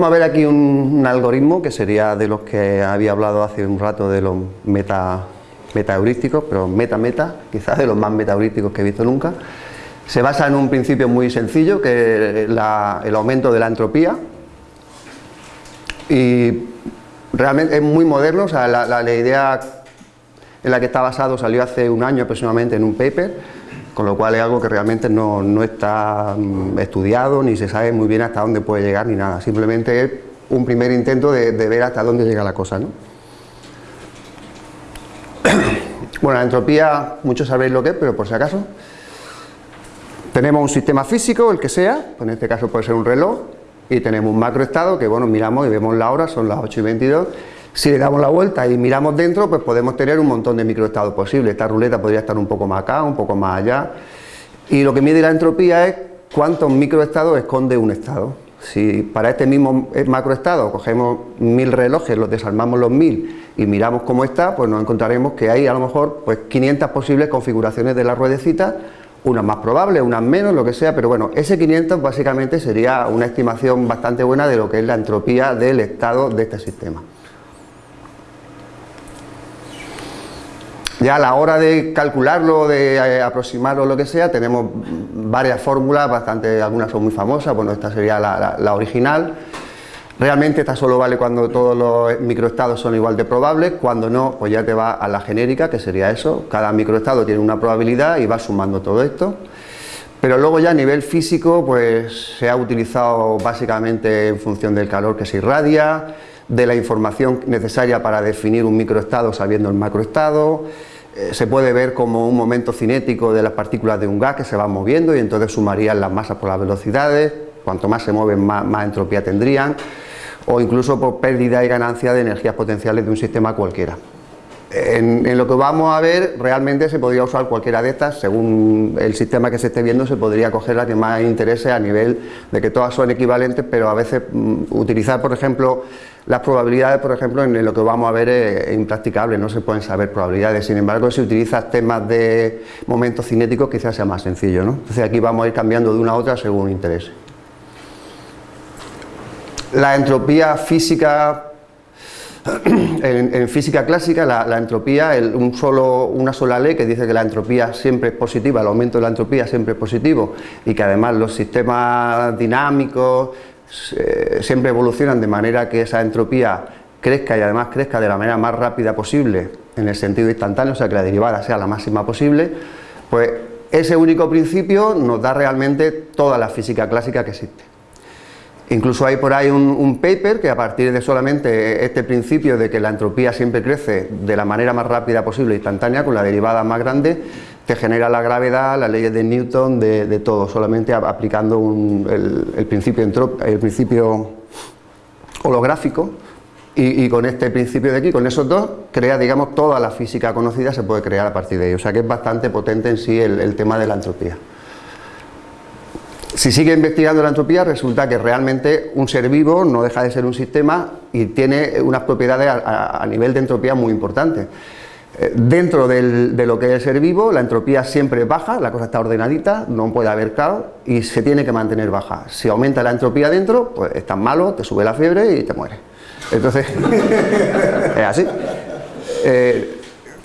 Vamos a ver aquí un, un, algoritmo que sería de los que había hablado hace un rato de los meta, meta heurísticos, pero meta-meta, quizás de los más meta heurísticos que he visto nunca. Se basa en un principio muy sencillo, que es la, el aumento de la entropía. Y realmente es muy moderno, o sea, la, la, la idea en la que está basado salió hace un año aproximadamente en un paper, con lo cual es algo que realmente no, no, está mm, estudiado, ni se sabe muy bien hasta dónde puede llegar, ni nada, simplemente es un primer intento de, ver hasta dónde llega la cosa. ¿no? Bueno, la entropía, muchos sabréis lo que es, pero por si acaso, tenemos un sistema físico, el que sea, pues en este caso puede ser un reloj, y tenemos un macroestado que, bueno, miramos y vemos la hora, son las 8 y 22, si le damos la vuelta y miramos dentro, pues podemos tener un montón de microestados posibles. Esta ruleta podría estar un poco más acá, un poco más allá. Y lo que mide la entropía es cuántos microestados esconde un estado. Si para este mismo macroestado cogemos mil relojes, los desarmamos los mil y miramos cómo está, pues nos encontraremos que hay a lo mejor pues 500 posibles configuraciones de la ruedecita, unas más probables, unas menos, lo que sea, pero bueno, ese 500 básicamente sería una estimación bastante buena de lo que es la entropía del estado de este sistema. Ya a la hora de calcularlo, de eh, aproximarlo, lo que sea, tenemos varias fórmulas, bastante, algunas son muy famosas, bueno, esta sería la, la, la, original. Realmente esta solo vale cuando todos los microestados son igual de probables, cuando no, pues ya te va a la genérica, que sería eso, cada microestado tiene una probabilidad y va sumando todo esto. Pero luego ya a nivel físico, pues se ha utilizado básicamente en función del calor que se irradia, de la información necesaria para definir un microestado sabiendo el macroestado, se puede ver como un momento cinético de las partículas de un gas que se van moviendo y entonces sumarían las masas por las velocidades, cuanto más se mueven más, más entropía tendrían, o incluso por pérdida y ganancia de energías potenciales de un sistema cualquiera. En, lo que vamos a ver, realmente se podría usar cualquiera de estas, según el sistema que se esté viendo, se podría coger la que más interese a nivel de que todas son equivalentes, pero a veces mm, utilizar, por ejemplo, las probabilidades, por ejemplo, en lo que vamos a ver es, impracticable, no se pueden saber probabilidades, sin embargo, si utilizas temas de momentos cinéticos, quizás sea más sencillo, ¿no? Entonces aquí vamos a ir cambiando de una a otra según interese. La entropía física en, física clásica la, entropía, un solo, una sola ley que dice que la entropía siempre es positiva, el aumento de la entropía siempre es positivo y que además los sistemas dinámicos eh, siempre evolucionan de manera que esa entropía crezca y además crezca de la manera más rápida posible en el sentido instantáneo, o sea que la derivada sea la máxima posible, pues ese único principio nos da realmente toda la física clásica que existe. Incluso hay por ahí un, paper que a partir de solamente este principio de que la entropía siempre crece de la manera más rápida posible, instantánea, con la derivada más grande, te genera la gravedad, las leyes de Newton, de, todo, solamente aplicando un, el, principio el, principio holográfico y, con este principio de aquí, con esos dos, crea, digamos, toda la física conocida se puede crear a partir de ello. O sea que es bastante potente en sí el tema de la entropía. Si sigue investigando la entropía, resulta que realmente un ser vivo no deja de ser un sistema y tiene unas propiedades a, nivel de entropía muy importantes. Eh, dentro de lo que es el ser vivo, la entropía siempre baja, la cosa está ordenadita, no puede haber caos y se tiene que mantener baja. Si aumenta la entropía dentro, pues estás malo, te sube la fiebre y te mueres. Entonces, es así. Eh,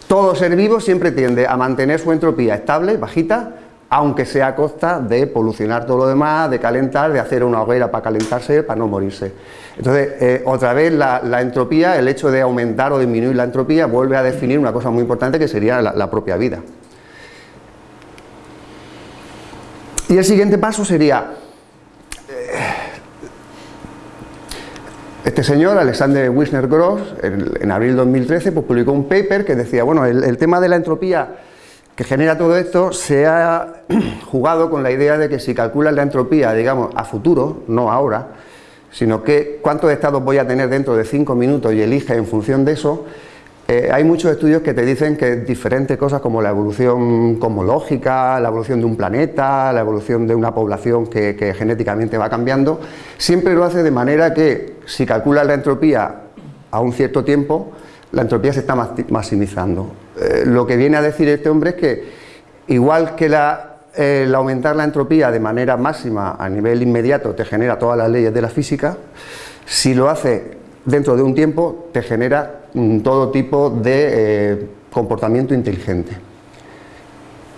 todo ser vivo siempre tiende a mantener su entropía estable, bajita, aunque sea a costa de polucionar todo lo demás, de calentar, de hacer una hoguera para calentarse, para no morirse. Entonces, eh, otra vez la, entropía, el hecho de aumentar o disminuir la entropía, vuelve a definir una cosa muy importante que sería la, propia vida. Y el siguiente paso sería, eh, este señor, Alexander Wisner Gross, en, abril de 2013, pues publicó un paper que decía, bueno, el tema de la entropía que genera todo esto se ha jugado con la idea de que si calculas la entropía, digamos, a futuro, no ahora, sino que cuántos estados voy a tener dentro de 5 minutos y elige en función de eso, eh, hay muchos estudios que te dicen que diferentes cosas como la evolución cosmológica, la evolución de un planeta, la evolución de una población que, que genéticamente va cambiando, siempre lo hace de manera que si calculas la entropía a un cierto tiempo, la entropía se está maximizando. Eh, lo que viene a decir este hombre es que igual que la el aumentar la entropía de manera máxima a nivel inmediato te genera todas las leyes de la física, si lo hace dentro de un tiempo te genera mm, todo tipo de eh, comportamiento inteligente.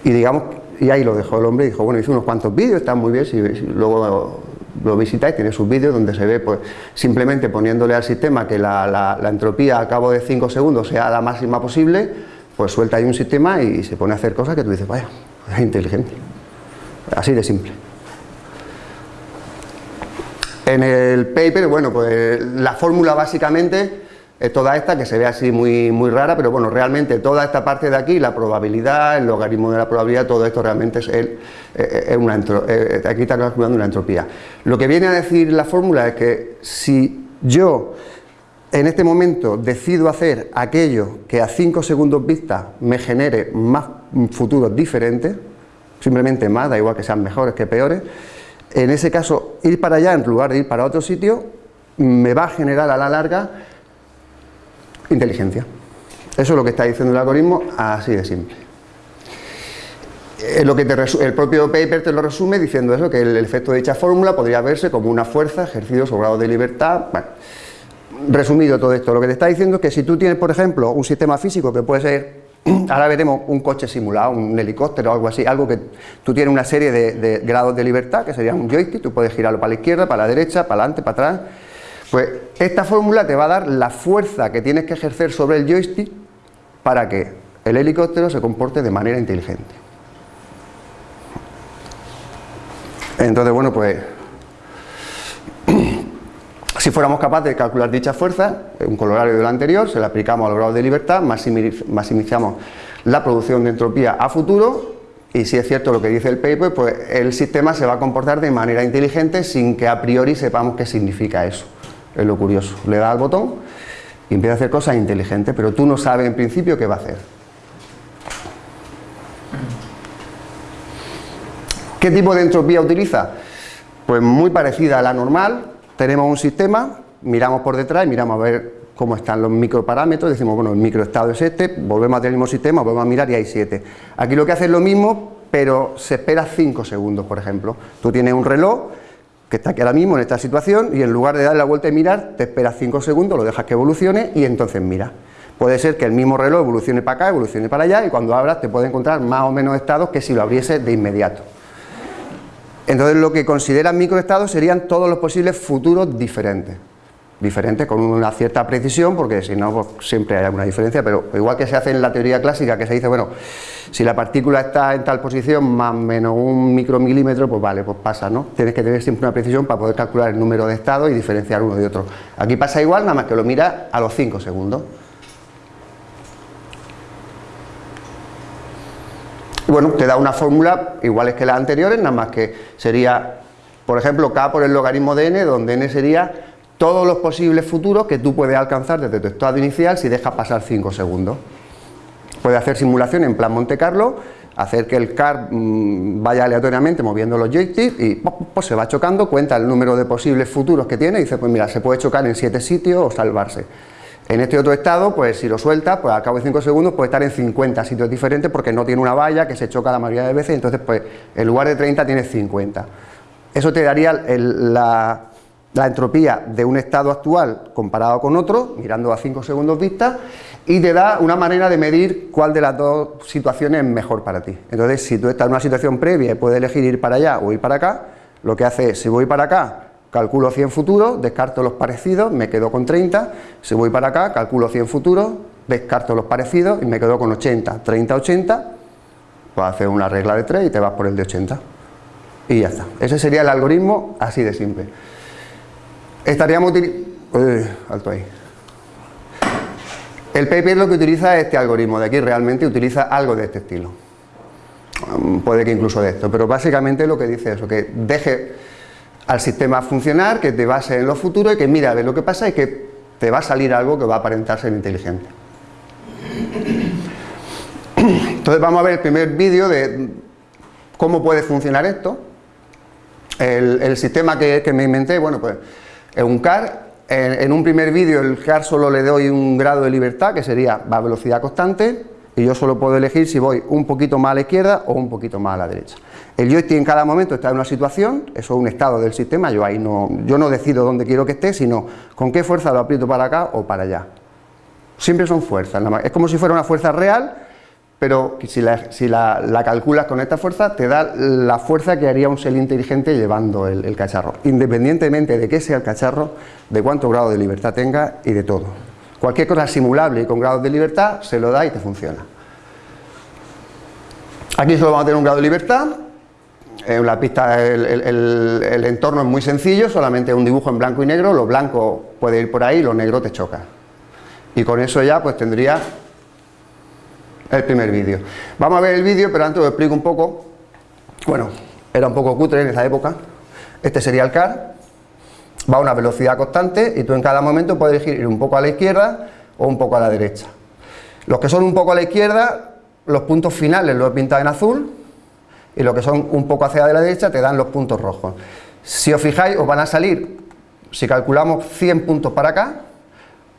Y digamos, y ahí lo dejó el hombre y dijo, bueno, hice unos cuantos vídeos, están muy bien, si, luego lo visitáis, tiene sus vídeos donde se ve pues simplemente poniéndole al sistema que la, entropía a cabo de 5 segundos sea la máxima posible, pues suelta ahí un sistema y se pone a hacer cosas que tú dices, vaya, es inteligente. Así de simple. En el paper, bueno, pues la fórmula básicamente es toda esta que se ve así muy, muy rara, pero bueno, realmente toda esta parte de aquí, la probabilidad, el logaritmo de la probabilidad, todo esto realmente es, el, eh, es una eh, aquí está calculando una entropía. Lo que viene a decir la fórmula es que si yo en este momento decido hacer aquello que a 5 segundos vista me genere más futuros diferentes, simplemente más, da igual que sean mejores que peores, en ese caso ir para allá en lugar de ir para otro sitio me va a generar a la larga inteligencia. Eso es lo que está diciendo el algoritmo, así de simple. Eh, lo que el propio paper te lo resume diciendo eso, que el, efecto de dicha fórmula podría verse como una fuerza ejercido sobre grado de libertad. Resumido todo esto, lo que te está diciendo es que si tú tienes, por ejemplo, un sistema físico que puede ser, ahora veremos un coche simulado, un helicóptero o algo así, algo que tú tienes una serie de, de grados de libertad, que sería un joystick, tú puedes girarlo para la izquierda, para la derecha, para adelante, para atrás, pues esta fórmula te va a dar la fuerza que tienes que ejercer sobre el joystick para que el helicóptero se comporte de manera inteligente. Entonces, bueno, pues si fuéramos capaces de calcular dicha fuerza, un colorario de lo anterior, se le aplicamos a los grados de libertad, maximizamos la producción de entropía a futuro y si es cierto lo que dice el paper, pues el sistema se va a comportar de manera inteligente sin que a priori sepamos qué significa eso es lo curioso. Le da al botón y empieza a hacer cosas inteligentes, pero tú no sabes en principio qué va a hacer. ¿Qué tipo de entropía utiliza? Pues muy parecida a la normal, tenemos un sistema, miramos por detrás y miramos a ver cómo están los microparámetros, decimos, bueno, el microestado es este, volvemos a mismo sistema, volvemos a mirar y hay 7. Aquí lo que hace es lo mismo, pero se espera 5 segundos, por ejemplo. Tú tienes un reloj que está aquí ahora mismo en esta situación y en lugar de darle la vuelta y mirar, te esperas 5 segundos, lo dejas que evolucione y entonces mira. Puede ser que el mismo reloj evolucione para acá, evolucione para allá y cuando abras te puede encontrar más o menos estados que si lo abriese de inmediato. Entonces lo que consideran microestados serían todos los posibles futuros diferentes diferente con una cierta precisión, porque si no pues, siempre hay alguna diferencia, pero igual que se hace en la teoría clásica, que se dice, bueno, si la partícula está en tal posición más o menos un micromilímetro, pues vale, pues pasa, ¿no? Tienes que tener siempre una precisión para poder calcular el número de estados y diferenciar uno de otro. Aquí pasa igual, nada más que lo mira a los 5 segundos. Bueno, te da una fórmula iguales que las anteriores, nada más que sería, por ejemplo, K por el logaritmo de n, donde n sería todos los posibles futuros que tú puedes alcanzar desde tu estado inicial si dejas pasar 5 segundos. Puedes hacer simulación en plan Monte Carlo, hacer que el car mm, vaya aleatoriamente moviendo los joysticks y pues, se va chocando, cuenta el número de posibles futuros que tiene y dice, pues mira, se puede chocar en 7 sitios o salvarse. En este otro estado, pues si lo suelta, pues al cabo de 5 segundos puede estar en 50 sitios diferentes porque no tiene una valla que se choca la mayoría de veces, entonces pues en lugar de 30 tiene 50. Eso te daría la, la entropía de un estado actual comparado con otro, mirando a 5 segundos vista, y te da una manera de medir cuál de las dos situaciones es mejor para ti. Entonces, si tú estás en una situación previa y puedes elegir ir para allá o ir para acá, lo que hace es, si voy para acá, calculo 100 futuros, descarto los parecidos, me quedo con 30, si voy para acá, calculo 100 futuros, descarto los parecidos y me quedo con 80, 30, 80, pues haces una regla de 3 y te vas por el de 80. Y ya está. Ese sería el algoritmo así de simple. Estaríamos utilizando... alto ahí. El paper lo que utiliza es este algoritmo de aquí, realmente utiliza algo de este estilo. Puede que incluso de esto, pero básicamente lo que dice es que deje al sistema funcionar, que te base en lo futuro y que mira, de lo que pasa es que te va a salir algo que va a aparentar ser inteligente. Entonces vamos a ver el primer vídeo de cómo puede funcionar esto. El, sistema que, me inventé, bueno pues en un car, en, un primer vídeo el car solo le doy un grado de libertad que sería a velocidad constante y yo solo puedo elegir si voy un poquito más a la izquierda o un poquito más a la derecha. El joystick en cada momento está en una situación, eso es un estado del sistema, yo ahí no, yo no decido dónde quiero que esté, sino con qué fuerza lo aprieto para acá o para allá. Siempre son fuerzas, es como si fuera una fuerza real, pero si, la, calculas con esta fuerza, te da la fuerza que haría un ser inteligente llevando el, el cacharro, independientemente de qué sea el cacharro, de cuánto grado de libertad tenga y de todo. Cualquier cosa simulable y con grados de libertad, se lo da y te funciona. Aquí solo vamos a tener un grado de libertad, en la pista el, entorno es muy sencillo, solamente un dibujo en blanco y negro, lo blanco puede ir por ahí, lo negro te choca. Y con eso ya pues tendría el primer vídeo. Vamos a ver el vídeo, pero antes os explico un poco. Bueno, era un poco cutre en esa época. Este sería el car. Va a una velocidad constante y tú en cada momento puedes elegir ir un poco a la izquierda o un poco a la derecha. Los que son un poco a la izquierda, los puntos finales los he pintado en azul y los que son un poco hacia la derecha te dan los puntos rojos. Si os fijáis, os van a salir, si calculamos 100 puntos para acá,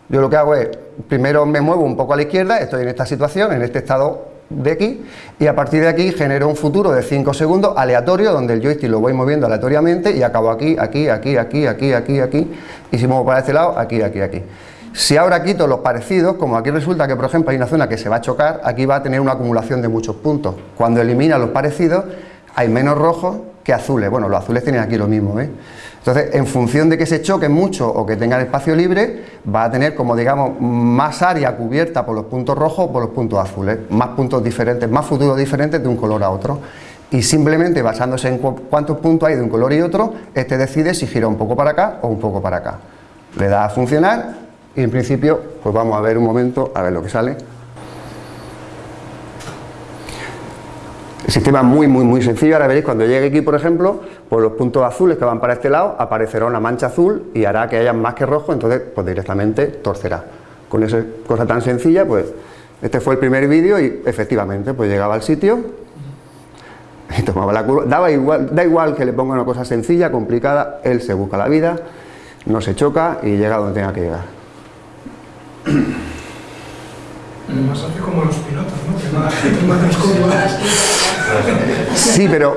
yo lo que hago es, primero me muevo un poco a la izquierda, estoy en esta situación, en este estado de aquí, y a partir de aquí genero un futuro de 5 segundos aleatorio, donde el joystick lo voy moviendo aleatoriamente y acabo aquí, aquí, aquí, aquí, aquí, aquí, aquí, y si muevo para este lado, aquí, aquí, aquí. Si ahora quito los parecidos, como aquí resulta que por ejemplo hay una zona que se va a chocar, aquí va a tener una acumulación de muchos puntos. Cuando elimina los parecidos, hay menos rojos que azules. Bueno, los azules tienen aquí lo mismo, ¿ves? Entonces, en función de que se choquen mucho o que tengan espacio libre, va a tener como digamos más área cubierta por los puntos rojos o por los puntos azules, más puntos diferentes, más futuros diferentes de un color a otro. Y simplemente basándose en cuántos puntos hay de un color y otro, este decide si gira un poco para acá o un poco para acá. Le da a funcionar y en principio pues vamos a ver un momento a ver lo que sale. El sistema es muy muy muy sencillo, ahora veréis cuando llegue aquí por ejemplo por los puntos azules que van para este lado aparecerá una mancha azul y hará que haya más que rojo entonces pues directamente torcerá. Con esa cosa tan sencilla pues este fue el primer vídeo y efectivamente pues llegaba al sitio y tomaba la curva, daba igual, da igual que le ponga una cosa sencilla, complicada, él se busca la vida, no se choca y llega donde tenga que llegar Además hace como los pilotos, ¿no? Sí, pero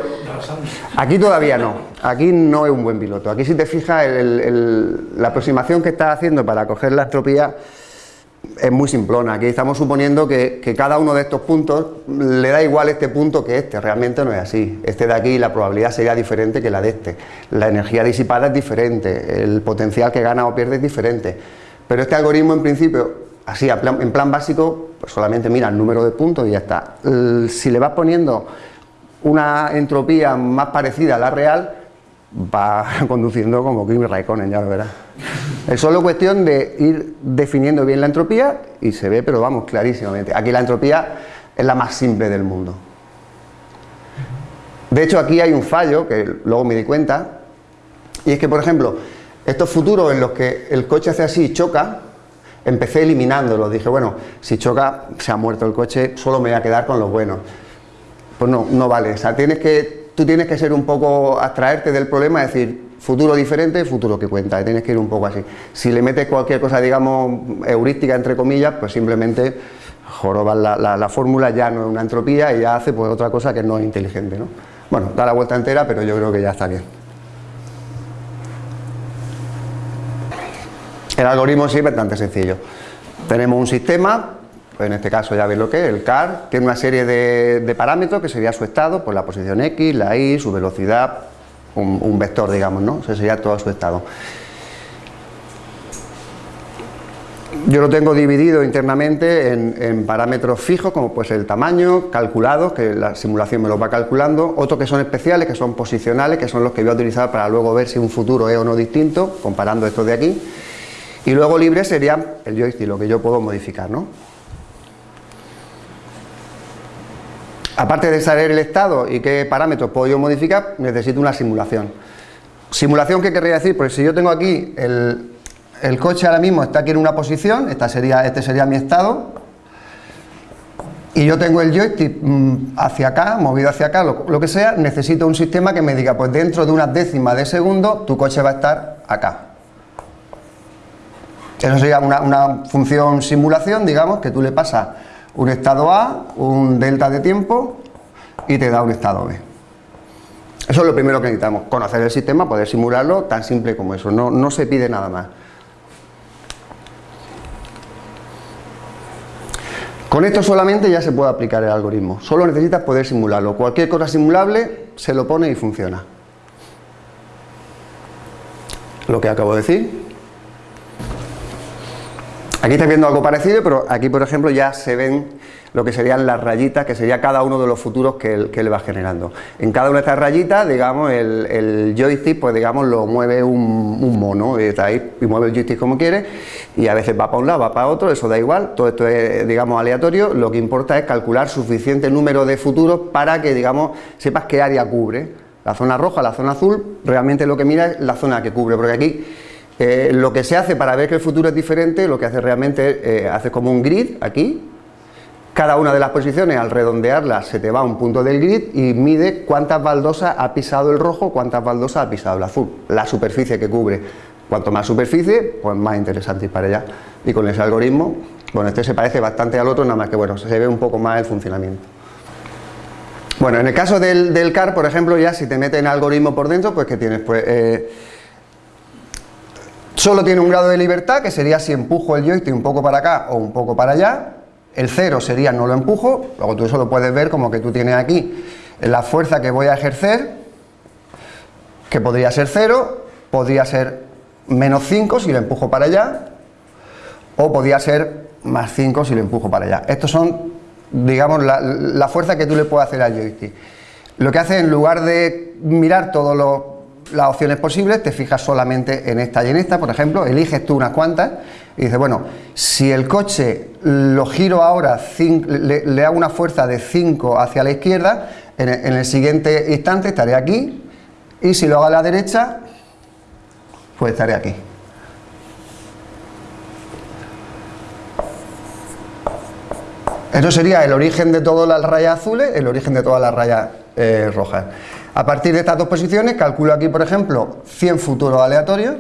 aquí todavía no. Aquí no es un buen piloto. Aquí si te fijas, la aproximación que estás haciendo para coger la entropía es muy simplona. Aquí estamos suponiendo que, que, cada uno de estos puntos le da igual este punto que este. Realmente no es así. Este de aquí la probabilidad sería diferente que la de este. La energía disipada es diferente. El potencial que gana o pierde es diferente. Pero este algoritmo en principio, así en plan básico, pues solamente mira el número de puntos y ya está. Si le vas poniendo una entropía más parecida a la real, va conduciendo como Kimi Raikkonen, ya lo verás. Es solo cuestión de ir definiendo bien la entropía y se ve, pero vamos, clarísimamente. Aquí la entropía es la más simple del mundo. De hecho, aquí hay un fallo, que luego me di cuenta, y es que, por ejemplo, estos futuros en los que el coche hace así y choca, empecé eliminándolos. Dije, bueno, si choca, se ha muerto el coche, solo me voy a quedar con los buenos. Pues no, no vale. O sea, tienes que, tú tienes que ser un poco, abstraerte del problema, decir, futuro diferente, futuro que cuenta, tienes que ir un poco así. Si le metes cualquier cosa, digamos, heurística, entre comillas, pues simplemente jorobas la, la, fórmula, ya no es una entropía y ya hace pues otra cosa que no es inteligente, ¿no? Bueno, da la vuelta entera, pero yo creo que ya está bien. El algoritmo es bastante sencillo. Tenemos un sistema, pues en este caso ya veis lo que es, el CAR, tiene una serie de, parámetros que sería su estado, pues la posición X, la Y, su velocidad, un, vector digamos, ¿no? Ese sería todo su estado. Yo lo tengo dividido internamente en, parámetros fijos, como pues el tamaño, calculados, que la simulación me los va calculando, otros que son especiales, que son posicionales, que son los que voy a utilizar para luego ver si un futuro es o no distinto, comparando estos de aquí, y luego libre sería el joystick, lo que yo puedo modificar, ¿no? Aparte de saber el estado y qué parámetros puedo yo modificar, necesito una simulación. ¿Simulación qué querría decir? Pues si yo tengo aquí el, coche ahora mismo está aquí en una posición, esta sería, este sería mi estado, y yo tengo el joystick mm, hacia acá, movido hacia acá, lo, lo, que sea, necesito un sistema que me diga, pues dentro de unas décimas de segundo tu coche va a estar acá. Eso sería una, función simulación, digamos, que tú le pasas un estado A, un delta de tiempo y te da un estado B. Eso es lo primero que necesitamos, conocer el sistema, poder simularlo, tan simple como eso, no, no se pide nada más. Con esto solamente ya se puede aplicar el algoritmo, solo necesitas poder simularlo, cualquier cosa simulable se lo pone y funciona. Lo que acabo de decir. Aquí estáis viendo algo parecido, pero aquí por ejemplo ya se ven lo que serían las rayitas, que sería cada uno de los futuros que él, va generando. En cada una de estas rayitas, digamos, el, joystick, pues digamos, lo mueve un, mono, y, está ahí, y mueve el joystick como quiere, y a veces va para un lado, va para otro, eso da igual, todo esto es, digamos, aleatorio, lo que importa es calcular suficiente número de futuros para que, digamos, sepas qué área cubre. La zona roja, la zona azul, realmente lo que mira es la zona que cubre, porque aquí eh, lo que se hace para ver que el futuro es diferente, lo que hace realmente, eh, hace como un grid aquí, cada una de las posiciones, al redondearlas, se te va a un punto del grid y mide cuántas baldosas ha pisado el rojo, cuántas baldosas ha pisado el azul, la superficie que cubre. Cuanto más superficie, pues más interesante ir para allá. Y con ese algoritmo, bueno, este se parece bastante al otro, nada más que bueno, se ve un poco más el funcionamiento. Bueno, en el caso del, CAR, por ejemplo, ya si te meten en algoritmo por dentro, pues que tienes, pues... Eh, solo tiene un grado de libertad, que sería si empujo el joystick un poco para acá o un poco para allá, el cero sería no lo empujo, luego tú eso lo puedes ver como que tú tienes aquí la fuerza que voy a ejercer, que podría ser cero, podría ser menos 5 si lo empujo para allá, o podría ser más 5 si lo empujo para allá. Estos son, digamos, la, fuerza que tú le puedes hacer al joystick. Lo que hace en lugar de mirar todas las opciones posibles, te fijas solamente en esta y en esta, por ejemplo, eliges tú unas cuantas y dice, bueno, si el coche lo giro ahora, le, hago una fuerza de 5 hacia la izquierda, en el, siguiente instante estaré aquí, y si lo hago a la derecha, pues estaré aquí. Eso sería el origen de todas las rayas azules, el origen de todas las rayas eh, rojas. A partir de estas dos posiciones, calculo aquí, por ejemplo, 100 futuros aleatorios,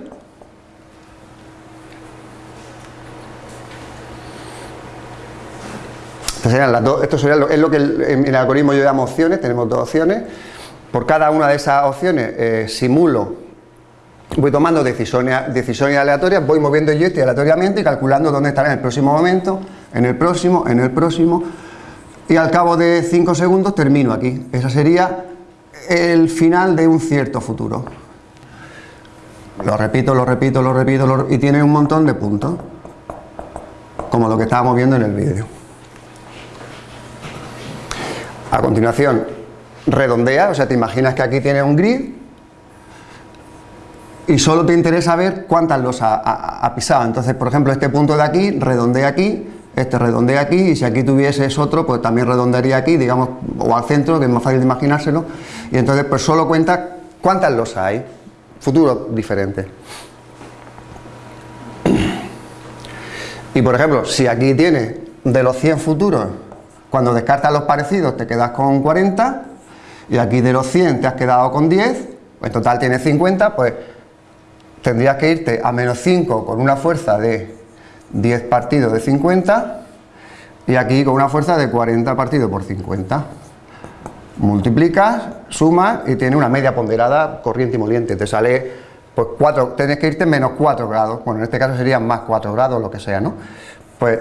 esto sería lo, es lo que en el algoritmo yo llamo opciones, tenemos dos opciones. Por cada una de esas opciones eh, simulo, voy tomando decisiones, decisiones aleatorias, voy moviendo el joystick aleatoriamente y calculando dónde estará en el próximo momento, en el próximo, en el próximo, y al cabo de 5 segundos termino aquí. Ese sería el final de un cierto futuro. Lo repito, lo repito, lo repito, y tiene un montón de puntos, como lo que estábamos viendo en el vídeo. A continuación, redondea, o sea, te imaginas que aquí tienes un grid y solo te interesa ver cuántas los ha, pisado. Entonces, por ejemplo, este punto de aquí, redondea aquí, este redondea aquí, y si aquí tuvieses otro, pues también redondearía aquí, digamos, o al centro, que es más fácil de imaginárselo, y entonces pues solo cuenta cuántas los hay, futuro diferente. Y por ejemplo, si aquí tiene de los 100 futuros, cuando descartas los parecidos te quedas con 40 y aquí de los 100 te has quedado con 10, en total tienes 50, pues tendrías que irte a menos 5 con una fuerza de 10 partidos de 50 y aquí con una fuerza de 40 partidos por 50. Multiplicas, sumas y tienes una media ponderada corriente y moliente. Te sale, pues 4, tienes que irte menos 4 grados. Bueno, en este caso serían más 4 grados, lo que sea, ¿no? Pues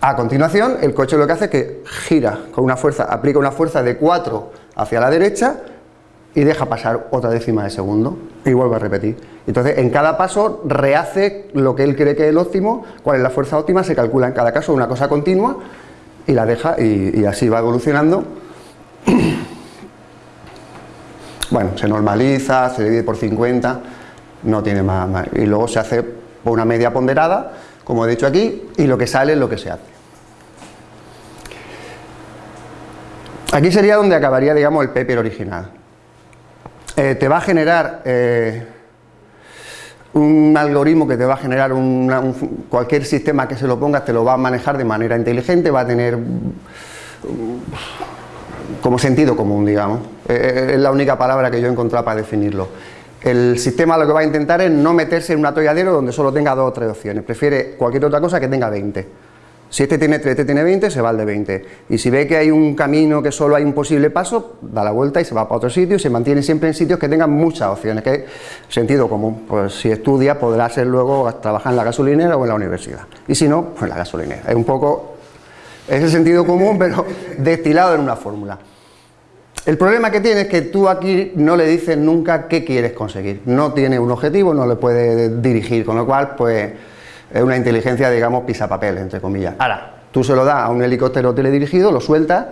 a continuación, el coche lo que hace es que gira con una fuerza, aplica una fuerza de 4 hacia la derecha y deja pasar otra décima de segundo y vuelve a repetir. Entonces, en cada paso rehace lo que él cree que es el óptimo, cuál es la fuerza óptima, se calcula en cada caso una cosa continua y la deja y, así va evolucionando. Bueno, se normaliza, se divide por 50, no tiene más, más. Y luego se hace una media ponderada, como he dicho aquí, y lo que sale es lo que se hace. Aquí sería donde acabaría, digamos, el paper original. Eh, te va a generar eh, un algoritmo que te va a generar cualquier sistema que se lo pongas te lo va a manejar de manera inteligente, va a tener como sentido común, digamos. Eh, es la única palabra que yo he encontrado para definirlo. El sistema lo que va a intentar es no meterse en un atolladero donde solo tenga dos o tres opciones, prefiere cualquier otra cosa que tenga 20. Si este tiene 3, este tiene 20, se va al de 20. Y si ve que hay un camino que solo hay un posible paso, da la vuelta y se va para otro sitio y se mantiene siempre en sitios que tengan muchas opciones, que es sentido común. Pues si estudia podrá ser luego trabajar en la gasolinera o en la universidad. Y si no, pues en la gasolinera. Es un poco, es el sentido común, pero destilado en una fórmula. El problema que tiene es que tú aquí no le dices nunca qué quieres conseguir. No tiene un objetivo, no le puedes dirigir, con lo cual, pues es una inteligencia, digamos, pisapapel, entre comillas. Ahora, tú se lo das a un helicóptero teledirigido, lo sueltas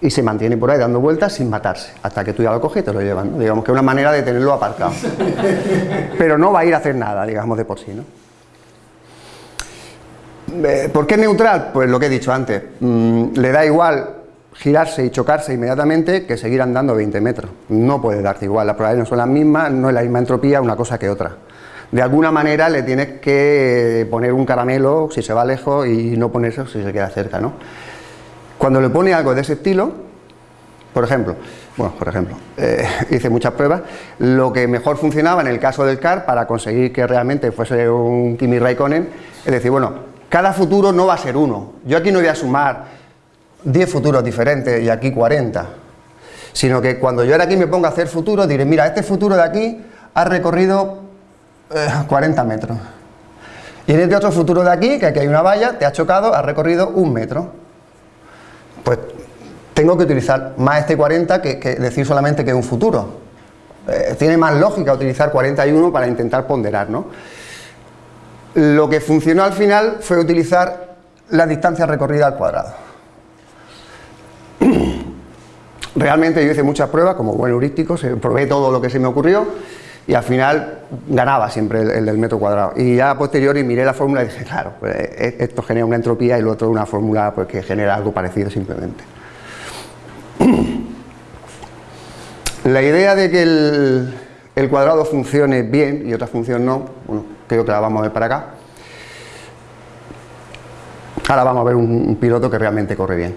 y se mantiene por ahí dando vueltas sin matarse, hasta que tú ya lo coges y te lo llevas, Digamos que es una manera de tenerlo aparcado. Pero no va a ir a hacer nada, digamos, de por sí, ¿no? Eh, ¿Por qué neutral? Pues lo que he dicho antes, mm, le da igual girarse y chocarse inmediatamente que seguir andando 20 metros. No puede darte igual, las probabilidades no son las mismas, no es la misma entropía una cosa que otra de alguna manera le tienes que poner un caramelo si se va lejos y no ponerse si se queda cerca, ¿no? Cuando le pone algo de ese estilo, por ejemplo, bueno, por ejemplo, eh, hice muchas pruebas, lo que mejor funcionaba en el caso del CAR para conseguir que realmente fuese un Kimi Raikkonen, es decir, bueno, cada futuro no va a ser uno, yo aquí no voy a sumar 10 futuros diferentes y aquí 40, sino que cuando yo ahora aquí me ponga a hacer futuros, diré, mira, este futuro de aquí ha recorrido 40 eh, metros. Y en este otro futuro de aquí, que aquí hay una valla, te ha chocado, ha recorrido un metro. Pues tengo que utilizar más este 40 que, decir solamente que es un futuro. Eh, tiene más lógica utilizar 41 para intentar ponderar, ¿no? Lo que funcionó al final fue utilizar la distancia recorrida al cuadrado. Realmente yo hice muchas pruebas, como buen heurístico, probé todo lo que se me ocurrió y al final ganaba siempre el, del metro cuadrado. Y ya a posteriori miré la fórmula y dije, claro, pues, e, esto genera una entropía y lo otro una fórmula pues, que genera algo parecido simplemente. La idea de que el, cuadrado funcione bien y otra función no, bueno, creo que la vamos a ver para acá. Ahora vamos a ver un piloto que realmente corre bien.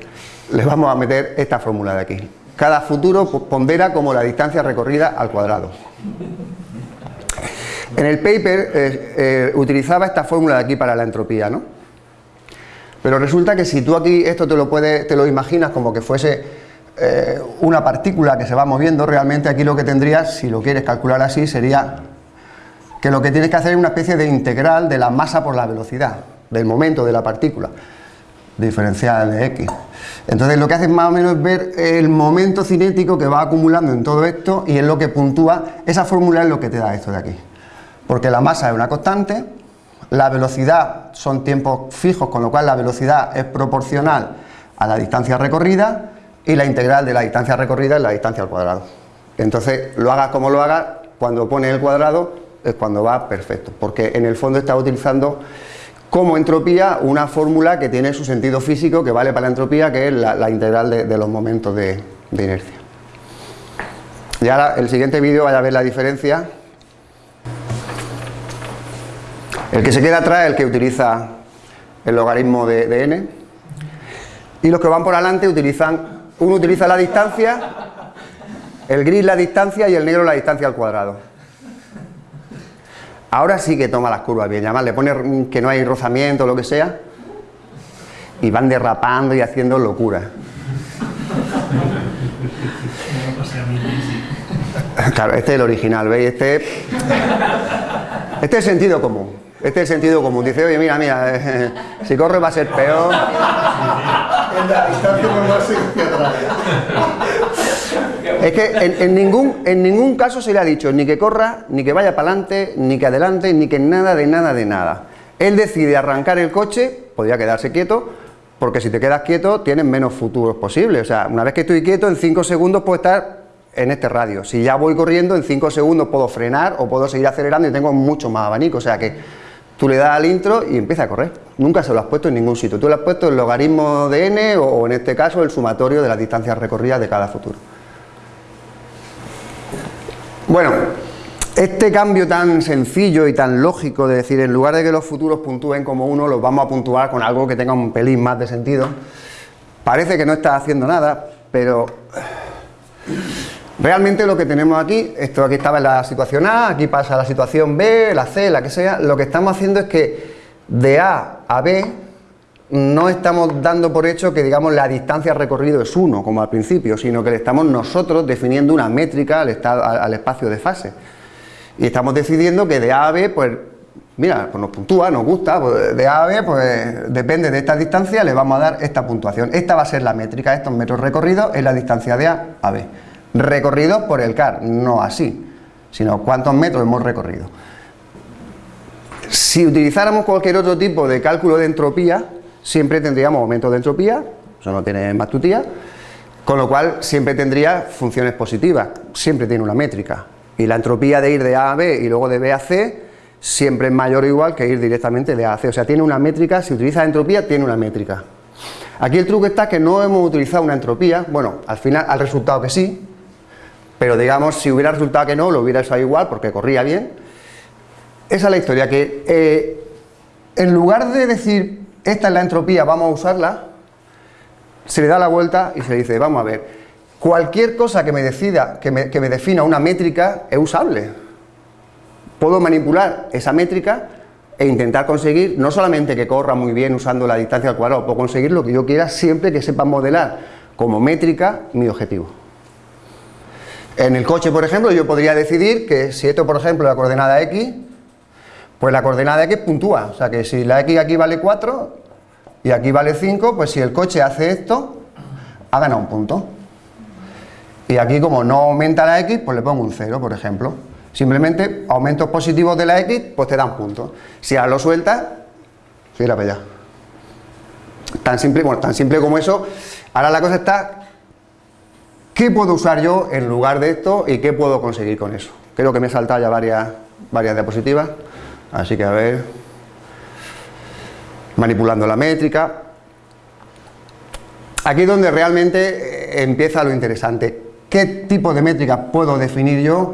Les vamos a meter esta fórmula de aquí. Cada futuro pondera como la distancia recorrida al cuadrado. En el paper eh, eh, utilizaba esta fórmula de aquí para la entropía, ¿no? Pero resulta que si tú aquí esto te lo, puedes, te lo imaginas como que fuese eh, una partícula que se va moviendo, realmente aquí lo que tendrías, si lo quieres calcular así, sería que lo que tienes que hacer es una especie de integral de la masa por la velocidad, del momento de la partícula, diferencial de x. Entonces lo que hace es más o menos ver el momento cinético que va acumulando en todo esto y es lo que puntúa, esa fórmula es lo que te da esto de aquí. Porque la masa es una constante, la velocidad son tiempos fijos, con lo cual la velocidad es proporcional a la distancia recorrida y la integral de la distancia recorrida es la distancia al cuadrado. Entonces, lo hagas como lo hagas, cuando pones el cuadrado es cuando va perfecto, porque en el fondo está utilizando como entropía una fórmula que tiene su sentido físico que vale para la entropía, que es la, integral de, los momentos de, inercia. Y ahora el siguiente vídeo vaya a ver la diferencia. El que se queda atrás es el que utiliza el logaritmo de, n y los que van por adelante utilizan, uno utiliza la distancia, el gris la distancia y el negro la distancia al cuadrado. Ahora sí que toma las curvas bien, además le pone que no hay rozamiento o lo que sea y van derrapando y haciendo locura. Claro, este es el original, ¿veis? Este, este es sentido común. Este es el sentido común. Dice, oye, mira, mira, eh, si corre va a ser peor. Es que en, ningún, en ningún caso se le ha dicho ni que corra, ni que vaya para adelante, ni que adelante, ni que nada de nada de nada. Él decide arrancar el coche, podría quedarse quieto, porque si te quedas quieto tienes menos futuros posibles. O sea, una vez que estoy quieto, en 5 segundos puedo estar en este radio. Si ya voy corriendo, en 5 segundos puedo frenar o puedo seguir acelerando y tengo mucho más abanico. O sea que tú le das al intro y empieza a correr. Nunca se lo has puesto en ningún sitio. Tú le has puesto el logaritmo de n o en este caso el sumatorio de las distancias recorridas de cada futuro. Bueno, este cambio tan sencillo y tan lógico de decir, en lugar de que los futuros puntúen como uno, los vamos a puntuar con algo que tenga un pelín más de sentido, parece que no está haciendo nada, pero realmente lo que tenemos aquí, esto aquí estaba en la situación A, aquí pasa la situación B, la C, la que sea, lo que estamos haciendo es que de A a B no estamos dando por hecho que digamos la distancia recorrido es 1, como al principio, sino que le estamos nosotros definiendo una métrica al, al espacio de fase. Y estamos decidiendo que de A a B, pues, mira, pues nos puntúa, nos gusta, pues de A a B, pues depende de esta distancia, le vamos a dar esta puntuación. Esta va a ser la métrica, estos metros recorridos es la distancia de A a B. Recorridos por el CAR, no así, sino cuántos metros hemos recorrido. Si utilizáramos cualquier otro tipo de cálculo de entropía, siempre tendríamos aumento de entropía, eso no tiene más tutía, con lo cual siempre tendría funciones positivas, siempre tiene una métrica. Y la entropía de ir de A a B y luego de B a C siempre es mayor o igual que ir directamente de A a C. O sea, tiene una métrica, si utiliza entropía, tiene una métrica. Aquí el truco está que no hemos utilizado una entropía, bueno, al final al resultado que sí, pero digamos, si hubiera resultado que no, lo hubiera usado igual porque corría bien. Esa es la historia, que eh, en lugar de decir, esta es la entropía, vamos a usarla, se le da la vuelta y se dice, vamos a ver, Cualquier cosa que me decida, que me, defina una métrica es usable. Puedo manipular esa métrica e intentar conseguir, no solamente que corra muy bien usando la distancia al cuadrado, puedo conseguir lo que yo quiera siempre que sepa modelar como métrica mi objetivo. En el coche, por ejemplo, yo podría decidir que si esto, por ejemplo, la coordenada x, pues la coordenada x puntúa, o sea que si la x aquí vale 4 y aquí vale 5, pues si el coche hace esto, ha ganado un punto. Y aquí como no aumenta la X, pues le pongo un 0, por ejemplo. Simplemente aumentos positivos de la X, pues te dan puntos. Si ahora lo sueltas, fíjate para allá. Tan simple, bueno, tan simple como eso. Ahora la cosa está, ¿qué puedo usar yo en lugar de esto y qué puedo conseguir con eso? Creo que me he saltado ya varias, varias diapositivas, así que a ver, manipulando la métrica. Aquí es donde realmente empieza lo interesante. Qué tipo de métricas puedo definir yo,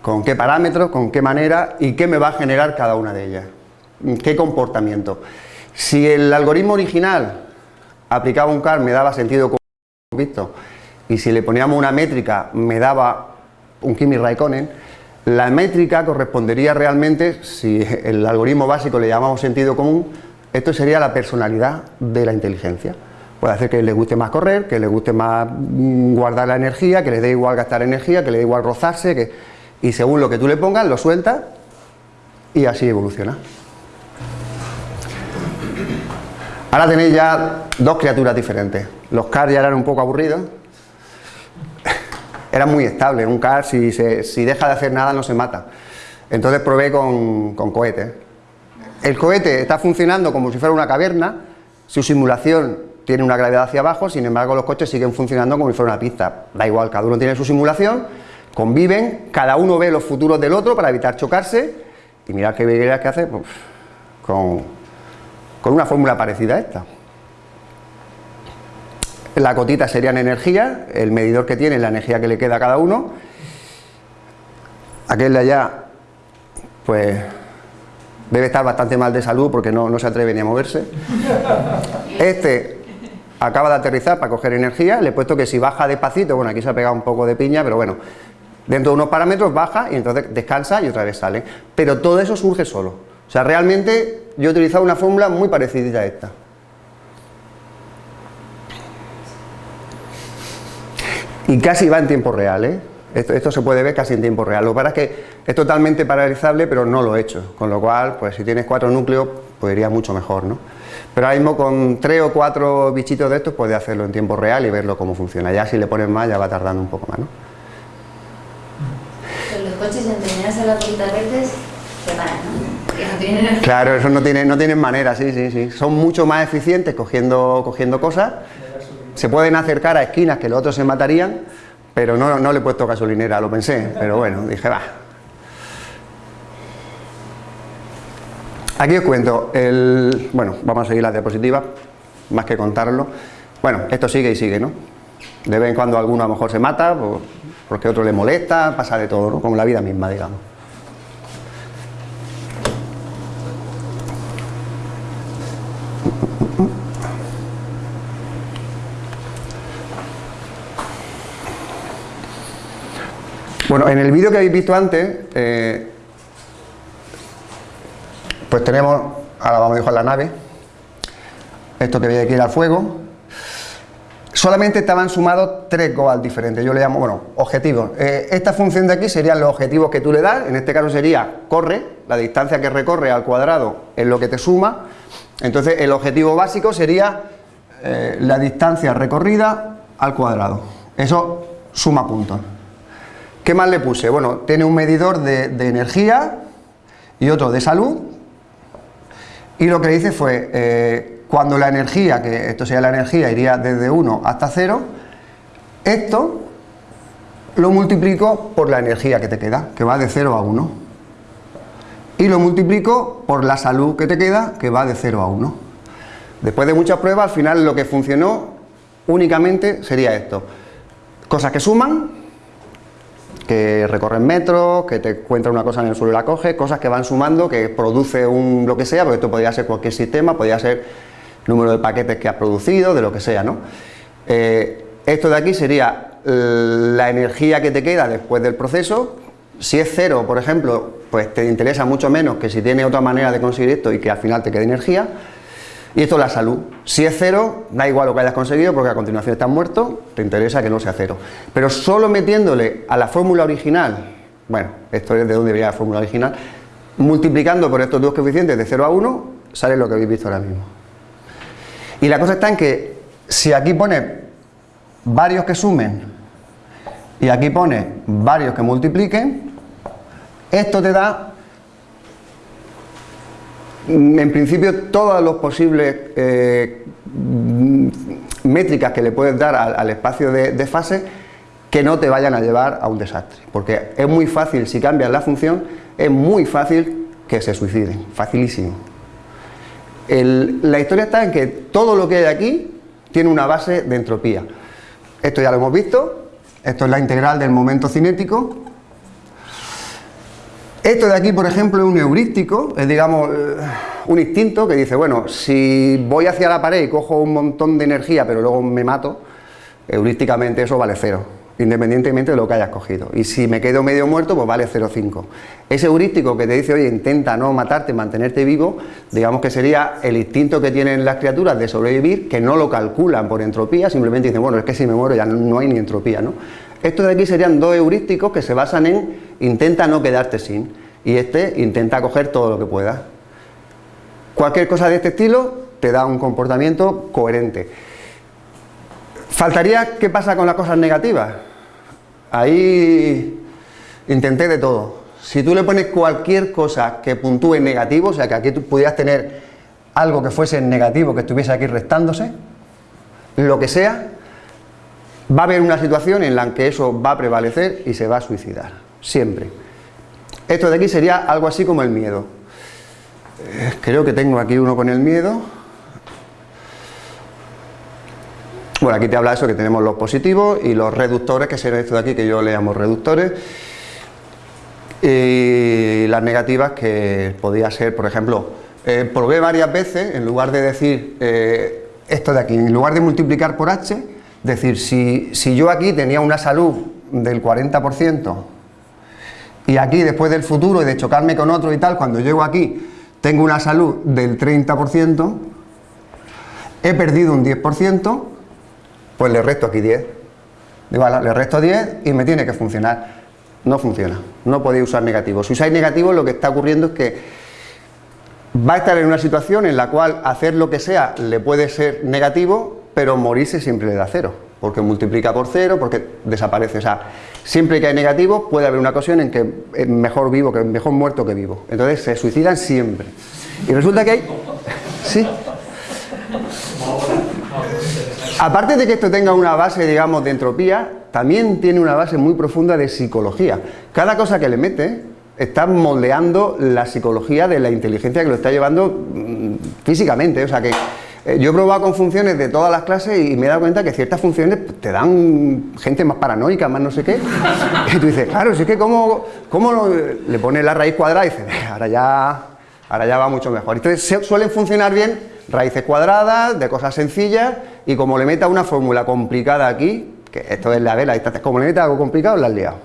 con qué parámetros, con qué manera y qué me va a generar cada una de ellas, qué comportamiento. Si el algoritmo original aplicaba un CAR me daba sentido como visto y si le poníamos una métrica me daba un Kimi Raikkonen, la métrica correspondería realmente, si el algoritmo básico le llamamos sentido común, esto sería la personalidad de la inteligencia. Puede hacer que le guste más correr, que le guste más mm, guardar la energía, que le dé igual gastar energía, que le dé igual rozarse, que... y según lo que tú le pongas, lo suelta y así evoluciona. Ahora tenéis ya dos criaturas diferentes. Los CAR ya eran un poco aburridos. Eran muy estables. Un CAR, si, si, deja de hacer nada, no se mata. Entonces probé con, con cohetes. El cohete está funcionando como si fuera una caverna. Su simulación tiene una gravedad hacia abajo, sin embargo los coches siguen funcionando como si fuera una pista. Da igual, cada uno tiene su simulación, conviven, cada uno ve los futuros del otro para evitar chocarse y mirad qué verías que hace pues, con, con una fórmula parecida a esta. La cotita sería en energía, el medidor que tiene la energía que le queda a cada uno. Aquel de allá, pues debe estar bastante mal de salud porque no, no se atreve ni a moverse. Este acaba de aterrizar para coger energía, le he puesto que si baja despacito, bueno aquí se ha pegado un poco de piña, pero bueno, dentro de unos parámetros baja y entonces descansa y otra vez sale. Pero todo eso surge solo. O sea, realmente yo he utilizado una fórmula muy parecida a esta. Y casi va en tiempo real, ¿eh? Esto, esto, se puede ver casi en tiempo real. Lo que pasa es que es totalmente paralizable, pero no lo he hecho. Con lo cual, pues si tienes cuatro núcleos, pues iría mucho mejor, ¿no? Pero ahora mismo con tres o cuatro bichitos de estos puedes hacerlo en tiempo real y verlo cómo funciona. Ya si le pones más ya va tardando un poco más, ¿no? los coches a las verdes se paran, ¿no? Claro, eso no tiene, no tienen manera, sí, sí, sí. Son mucho más eficientes cogiendo, cogiendo cosas. Se pueden acercar a esquinas que los otros se matarían, pero no, no le he puesto gasolinera, lo pensé, pero bueno, dije, va, Aquí os cuento, el, bueno, vamos a seguir la diapositiva, más que contarlo. Bueno, esto sigue y sigue, ¿no? De vez en cuando alguno a lo mejor se mata, porque otro le molesta, pasa de todo, ¿no? Como la vida misma, digamos. Bueno, en el vídeo que habéis visto antes, eh, pues tenemos, ahora vamos a dejar la nave, esto que veis aquí era fuego, solamente estaban sumados tres goals diferentes, yo le llamo, bueno, objetivos. Eh, esta función de aquí serían los objetivos que tú le das, en este caso sería corre, la distancia que recorre al cuadrado es lo que te suma, entonces el objetivo básico sería eh, la distancia recorrida al cuadrado, eso suma puntos. ¿Qué más le puse? Bueno, tiene un medidor de, energía y otro de salud y lo que le hice fue, eh, cuando la energía, que esto sería la energía, iría desde 1 hasta 0, esto lo multiplico por la energía que te queda, que va de 0 a 1. Y lo multiplico por la salud que te queda, que va de 0 a 1. Después de muchas pruebas, al final lo que funcionó únicamente sería esto. Cosas que suman, que recorren metros, que te encuentra una cosa en el suelo y la coge, cosas que van sumando, que produce un lo que sea, porque esto podría ser cualquier sistema, podría ser número de paquetes que has producido, de lo que sea, ¿no? Eh, esto de aquí sería la energía que te queda después del proceso, si es cero, por ejemplo, pues te interesa mucho menos que si tiene otra manera de conseguir esto y que al final te quede energía, y esto es la salud. Si es cero, da igual lo que hayas conseguido porque a continuación estás muerto, te interesa que no sea cero. Pero solo metiéndole a la fórmula original, bueno, esto es de donde viene la fórmula original, multiplicando por estos dos coeficientes de 0 a 1, sale lo que habéis visto ahora mismo. Y la cosa está en que si aquí pone varios que sumen y aquí pone varios que multipliquen, esto te da en principio todas las posibles eh, métricas que le puedes dar al, espacio de, fase que no te vayan a llevar a un desastre, porque es muy fácil, si cambias la función, es muy fácil que se suiciden, facilísimo. la historia está en que todo lo que hay aquí tiene una base de entropía. Esto ya lo hemos visto, esto es la integral del momento cinético, esto de aquí, por ejemplo, es un heurístico, es digamos eh, un instinto que dice, bueno, si voy hacia la pared y cojo un montón de energía pero luego me mato, heurísticamente eso vale cero, independientemente de lo que hayas cogido. Y si me quedo medio muerto, pues vale 0,5. Ese heurístico que te dice, oye, intenta no matarte, mantenerte vivo, digamos que sería el instinto que tienen las criaturas de sobrevivir, que no lo calculan por entropía, simplemente dicen, bueno, es que si me muero ya no hay ni entropía, ¿no? Estos de aquí serían dos heurísticos que se basan en intenta no quedarte sin y este intenta coger todo lo que pueda. Cualquier cosa de este estilo te da un comportamiento coherente. Faltaría qué pasa con las cosas negativas. Ahí intenté de todo. Si tú le pones cualquier cosa que puntúe negativo, o sea que aquí tú pudieras tener algo que fuese negativo, que estuviese aquí restándose, lo que sea, va a haber una situación en la que eso va a prevalecer y se va a suicidar, siempre. Esto de aquí sería algo así como el miedo. Eh, creo que tengo aquí uno con el miedo. Bueno, aquí te habla eso, que tenemos los positivos y los reductores, que serían esto de aquí, que yo le llamo reductores. Y las negativas, que podía ser, por ejemplo, eh, probé varias veces, en lugar de decir eh, esto de aquí, en lugar de multiplicar por h, decir, si, si yo aquí tenía una salud del 40%, y aquí después del futuro y de chocarme con otro y tal, cuando llego aquí tengo una salud del 30%, he perdido un 10%, pues le resto aquí 10. le resto 10 y me tiene que funcionar. No funciona, no podéis usar negativo. Si usáis negativo lo que está ocurriendo es que va a estar en una situación en la cual hacer lo que sea le puede ser negativo, pero morirse siempre le da cero, porque multiplica por cero, porque desaparece. O sea, siempre que hay negativo puede haber una ocasión en que mejor vivo, que mejor muerto que vivo. Entonces se suicidan siempre. Y resulta que hay... Sí. Aparte de que esto tenga una base, digamos, de entropía, también tiene una base muy profunda de psicología. Cada cosa que le mete está moldeando la psicología de la inteligencia que lo está llevando mm, físicamente. O sea que yo he probado con funciones de todas las clases y me he dado cuenta que ciertas funciones te dan gente más paranoica, más no sé qué. Y tú dices, claro, si es que cómo, cómo le pones la raíz cuadrada y dices, ahora ya, ahora ya va mucho mejor. Entonces suelen funcionar bien raíces cuadradas, de cosas sencillas, y como le meta una fórmula complicada aquí, que esto es la vela, como le meta algo complicado, la has liado.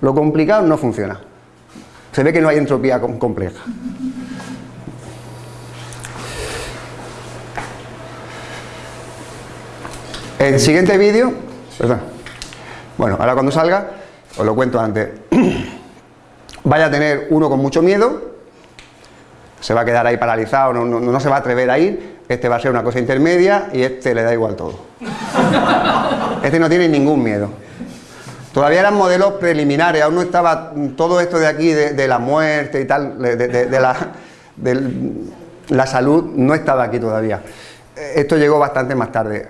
Lo complicado no funciona. Se ve que no hay entropía compleja. El siguiente vídeo, perdón, bueno, ahora cuando salga, os lo cuento antes, vaya a tener uno con mucho miedo, se va a quedar ahí paralizado, no, se va a atrever a ir, este va a ser una cosa intermedia y este le da igual todo. Este no tiene ningún miedo. Todavía eran modelos preliminares, aún no estaba todo esto de aquí, de, la muerte y tal, de, la, salud, no estaba aquí todavía. Esto llegó bastante más tarde.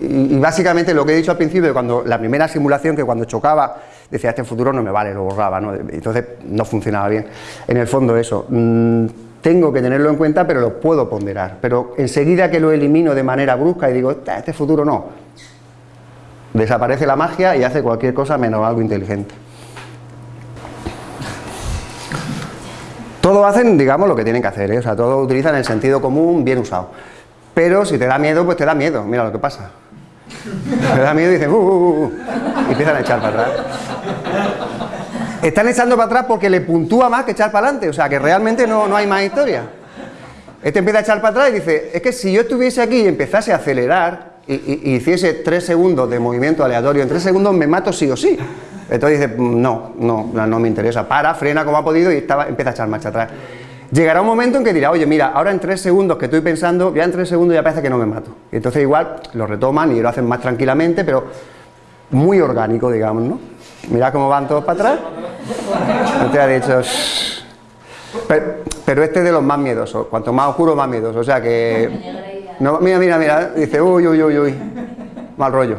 Y, básicamente lo que he dicho al principio, cuando la primera simulación, que cuando chocaba, decía, este futuro no me vale, lo borraba, ¿no? entonces no funcionaba bien. En el fondo eso, mm, tengo que tenerlo en cuenta, pero lo puedo ponderar. Pero enseguida que lo elimino de manera brusca y digo, "Esta- este futuro no, desaparece la magia y hace cualquier cosa menos algo inteligente. Todos hacen, digamos, lo que tienen que hacer, ¿eh? o sea, todos utilizan el sentido común bien usado. Pero si te da miedo, pues te da miedo, mira lo que pasa. Te da miedo y dicen, "Uh, uh, uh", y empiezan a echar para atrás. Están echando para atrás porque le puntúa más que echar para adelante, o sea, que realmente no, no hay más historia. Este empieza a echar para atrás y dice, es que si yo estuviese aquí y empezase a acelerar y, y- hiciese tres segundos de movimiento aleatorio, en tres segundos me mato sí o sí. Entonces dice, "Mm, no, no, no, no me interesa, para, frena como ha podido y estaba, empieza a echar marcha atrás. Llegará un momento en que dirá, oye, mira, ahora en tres segundos que estoy pensando, ya en tres segundos ya parece que no me mato. Y entonces igual lo retoman y lo hacen más tranquilamente, pero muy orgánico, digamos, ¿no? Mira cómo van todos para atrás. No te ha dicho... Pero, este es de los más miedosos, cuanto más oscuro, más miedoso. O sea que. Mira, mira, mira, dice, uy, uy, uy, uy. Mal rollo.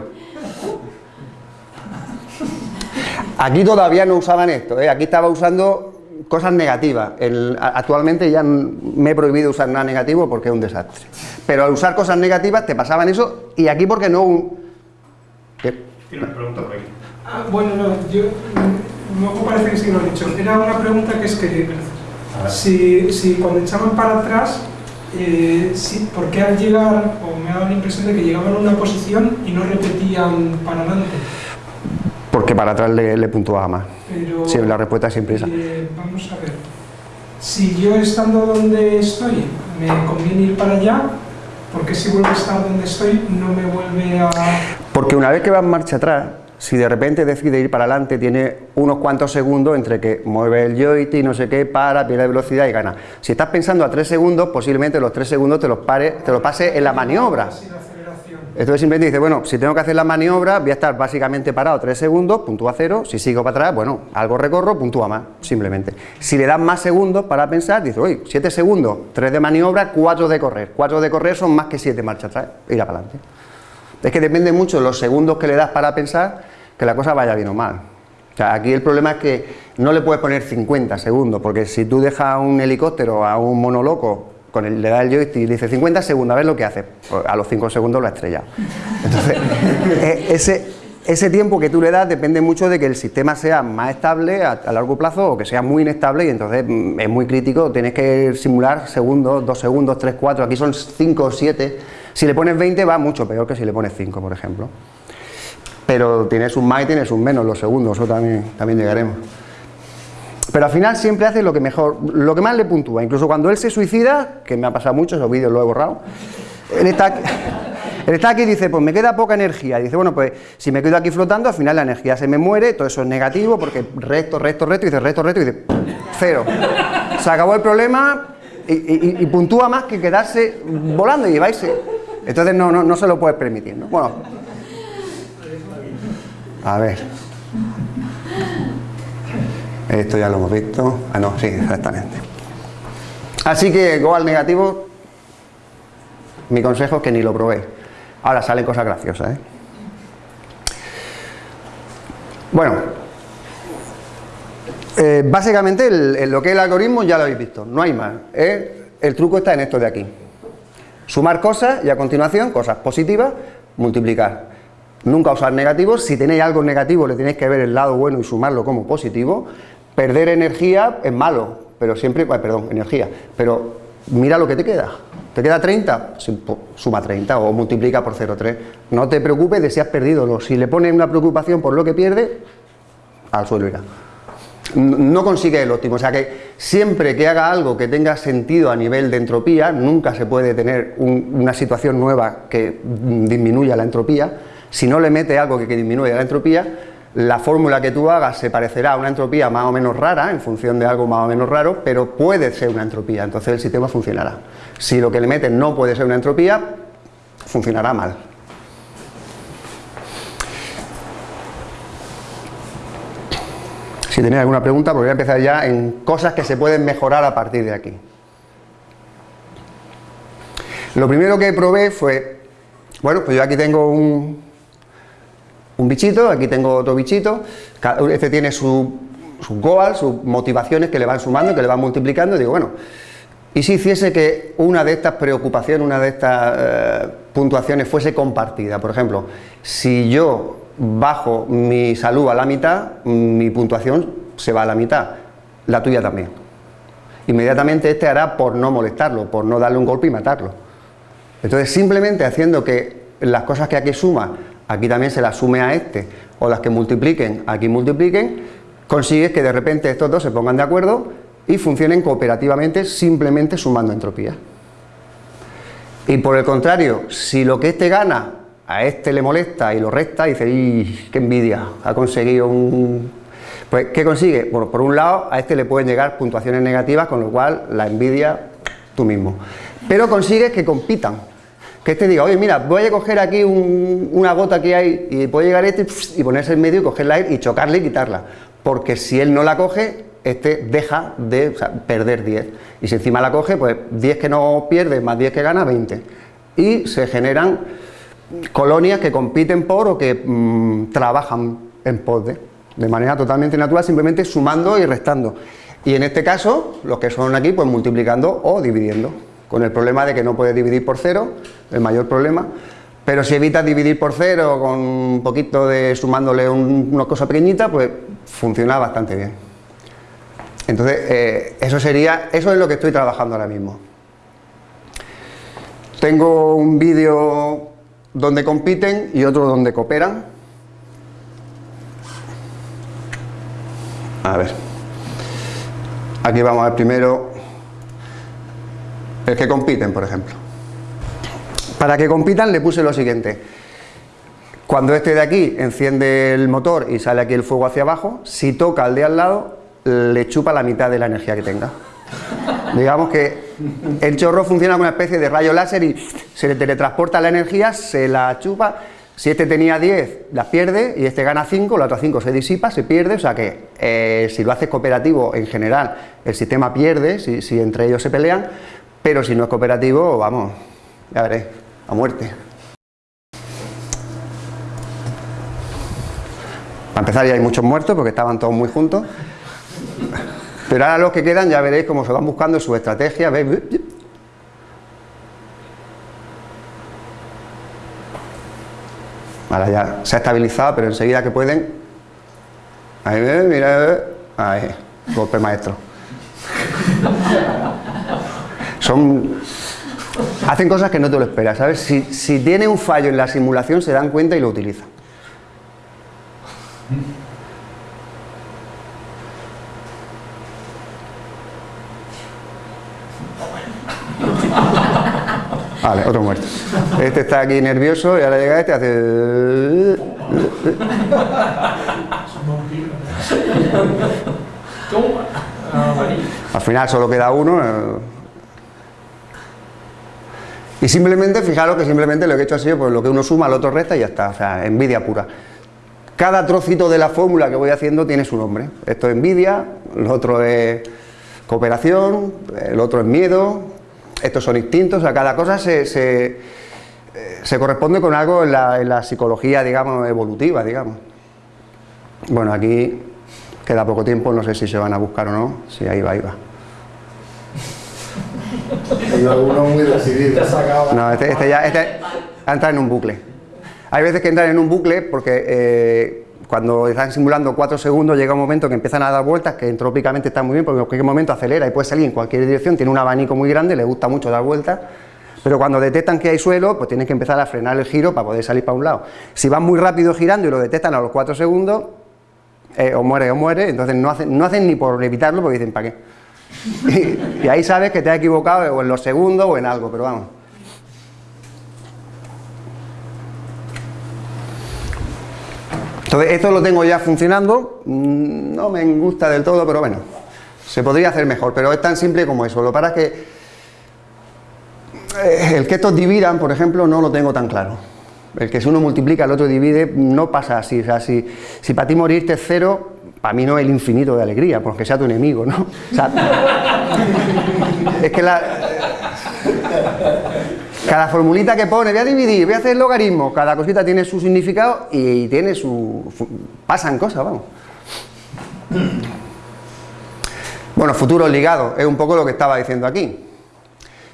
Aquí todavía no usaban esto, ¿eh? aquí estaba usando cosas negativas. El- actualmente ya me he prohibido usar nada negativo porque es un desastre. Pero al usar cosas negativas te pasaban eso y aquí porque no. un- ¿Qué? Tiene una pregunta por aquí. Ah, bueno, no, yo. mm, Luego parece que sí lo he dicho. Era una pregunta que es que. Si, si cuando echaban para atrás, eh, sí, ¿por qué al llegar, o me ha dado la impresión de que llegaban a una posición y no repetían para adelante? Porque para atrás le, le puntuaba más. Pero, Sí, la respuesta es siempre esa. eh, vamos a ver. Si yo estando donde estoy me conviene ir para allá, ¿por qué si vuelvo a estar donde estoy no me vuelve a...? Porque una vez que va en marcha atrás, si de repente decide ir para adelante, tiene unos cuantos segundos entre que mueve el joystick, no sé qué, para, pierde velocidad y gana. Si estás pensando a tres segundos, posiblemente los tres segundos te los, pare, te los pase en la maniobra. Entonces simplemente dice, bueno, si tengo que hacer la maniobra, voy a estar básicamente parado tres segundos, puntúa cero, si sigo para atrás, bueno, algo recorro, puntúa más, simplemente. Si le das más segundos para pensar, dice, oye, siete segundos, tres de maniobra, cuatro de correr. Cuatro de correr son más que siete marcha atrás, ir para adelante. Es que depende mucho los segundos que le das para pensar que la cosa vaya bien o mal. O sea, aquí el problema es que no le puedes poner 50 segundos, porque si tú dejas un helicóptero, a un mono loco, con el, le das el joystick y le dices 50 segundos, a ver lo que hace. Pues a los 5 segundos lo ha estrellado. Entonces, eh, ese, ese tiempo que tú le das depende mucho de que el sistema sea más estable a, a largo plazo o que sea muy inestable y entonces mm, es muy crítico, tienes que simular segundos, 2 segundos, 3, 4, aquí son 5 o 7. Si le pones 20 va mucho peor que si le pones 5, por ejemplo. Pero tienes un más y tienes un menos los segundos, eso también, también llegaremos. Pero al final siempre hace lo que mejor, lo que más le puntúa. Incluso cuando él se suicida, que me ha pasado mucho, esos vídeos los he borrado, él está, aquí- y dice, pues me queda poca energía. Dice, bueno, pues si me quedo aquí flotando, al final la energía se me muere, todo eso es negativo, porque resto, resto, resto, y dice resto, resto, y dice, cero. Se acabó el problema y, y- y puntúa más que quedarse volando y lleváis. Entonces no, no, no se lo puedes permitir. ¿no? Bueno, a ver. Esto ya lo hemos visto. Ah, no, sí, exactamente. Así que Go al negativo, mi consejo es que ni lo probéis. Ahora salen cosas graciosas, ¿eh? Bueno, eh, básicamente el- lo que es el algoritmo ya lo habéis visto, no hay más. ¿eh? El truco está en esto de aquí. Sumar cosas y a continuación cosas positivas, multiplicar. Nunca usar negativos, si tenéis algo negativo le tenéis que ver el lado bueno y sumarlo como positivo. Perder energía es malo, pero siempre, perdón, energía, pero mira lo que te queda. ¿Te queda 30? Sí, po- Suma 30 o multiplica por 0,3. No te preocupes de si has perdido. Si le pones una preocupación por lo que pierde, al suelo irá. no consigue el óptimo, o sea que siempre que haga algo que tenga sentido a nivel de entropía, nunca se puede tener una situación nueva que disminuya la entropía, si no le mete algo que, que disminuya la entropía, la fórmula que tú hagas se parecerá a una entropía más o menos rara, en función de algo más o menos raro, pero puede ser una entropía, entonces el sistema funcionará. Si lo que le metes no puede ser una entropía, funcionará mal. Si tenéis alguna pregunta, pues voy a empezar ya en cosas que se pueden mejorar a partir de aquí. Lo primero que probé fue, bueno, pues yo aquí tengo un, un bichito, aquí tengo otro bichito, este tiene su, su goal, sus motivaciones que le van sumando, que le van multiplicando, y digo, bueno, ¿y si hiciese que una de estas preocupaciones, una de estas eh, puntuaciones fuese compartida? Por ejemplo, si yo bajo mi salud a la mitad, mi puntuación se va a la mitad, la tuya también. Inmediatamente este hará por no molestarlo, por no darle un golpe y matarlo. Entonces simplemente haciendo que las cosas que aquí suma, aquí también se las sume a este, o las que multipliquen, aquí multipliquen, consigues que de repente estos dos se pongan de acuerdo y funcionen cooperativamente simplemente sumando entropía. Y por el contrario, si lo que este gana a este le molesta y lo resta, dice, ¡y qué envidia! Ha conseguido un... Pues, ¿qué consigue? Bueno, por un lado, a este le pueden llegar puntuaciones negativas, con lo cual la envidia tú mismo. Pero consigues que compitan. Que este diga, oye, mira, voy a coger aquí una gota que hay y puede llegar este y ponerse en medio y cogerla y chocarle y quitarla. Porque si él no la coge, este deja de perder 10. Y si encima la coge, pues 10 que no pierde más 10 que gana, 20. Y se generan colonias que compiten por o que mm, trabajan en pos de, de manera totalmente natural, simplemente sumando y restando. Y en este caso, los que son aquí, pues multiplicando o dividiendo, con el problema de que no puedes dividir por cero, el mayor problema, pero si evitas dividir por cero con un poquito de sumándole una cosa pequeñita, pues funciona bastante bien. Entonces, eh, eso sería, eso es lo que estoy trabajando ahora mismo. Tengo un vídeo donde compiten y otro donde cooperan. A ver. Aquí vamos a ver primero el que compiten, por ejemplo. Para que compitan le puse lo siguiente. Cuando este de aquí enciende el motor y sale aquí el fuego hacia abajo, si toca al de al lado, le chupa la mitad de la energía que tenga. Digamos que el chorro funciona como una especie de rayo láser y se le teletransporta la energía, se la chupa. Si este tenía 10, las pierde y este gana 5, la otra 5 se disipa, se pierde, o sea que eh, si lo haces cooperativo en general el sistema pierde, si, si entre ellos se pelean, pero si no es cooperativo, vamos, ya veréis, a muerte. Para empezar ya hay muchos muertos porque estaban todos muy juntos. Pero ahora los que quedan ya veréis cómo se van buscando su estrategia. ¿veis? Ahora ya se ha estabilizado, pero enseguida que pueden... Ahí, mira, ahí, golpe maestro. Son... Hacen cosas que no te lo esperas, ¿sabes? Si, si tiene un fallo en la simulación se dan cuenta y lo utilizan. Vale, otro muerto. Este está aquí nervioso y ahora llega este y hace... Al final solo queda uno. Eh. Y simplemente, fijaros que simplemente lo que he hecho ha sido pues, lo que uno suma, el otro resta y ya está. O sea, envidia pura. Cada trocito de la fórmula que voy haciendo tiene su nombre. Esto es envidia, el otro es cooperación, el otro es miedo, estos son instintos, a cada cosa se, se, corresponde con algo en la, psicología, digamos, evolutiva, digamos. Bueno, aquí queda poco tiempo, no sé si se van a buscar o no, si ahí va, ahí va. Hay algunos muy decididos. No, este, este ya este entra en un bucle. Hay veces que entran en un bucle porque eh, cuando están simulando 4 segundos llega un momento que empiezan a dar vueltas que entrópicamente está muy bien porque en cualquier momento acelera y puede salir en cualquier dirección, tiene un abanico muy grande, le gusta mucho dar vueltas, pero cuando detectan que hay suelo, pues tienen que empezar a frenar el giro para poder salir para un lado. Si van muy rápido girando y lo detectan a los 4 segundos, eh, o muere o muere, entonces no hacen, no hacen ni por evitarlo porque dicen, ¿para qué? Y, ahí sabes que te has equivocado o en los segundos o en algo, pero vamos. Entonces, esto lo tengo ya funcionando, mm, no me gusta del todo, pero bueno, se podría hacer mejor, pero es tan simple como eso. Lo para que eh, el que estos dividan, por ejemplo, no lo tengo tan claro. El que si uno multiplica, el otro divide, no pasa así. O sea, si, si para ti morirte es cero, para mí no es el infinito de alegría, porque sea tu enemigo, ¿no? O sea, es que la, cada formulita que pone, voy a dividir, voy a hacer logaritmo, cada cosita tiene su significado y tiene su... pasan cosas, vamos. Bueno, futuro ligado, es un poco lo que estaba diciendo aquí.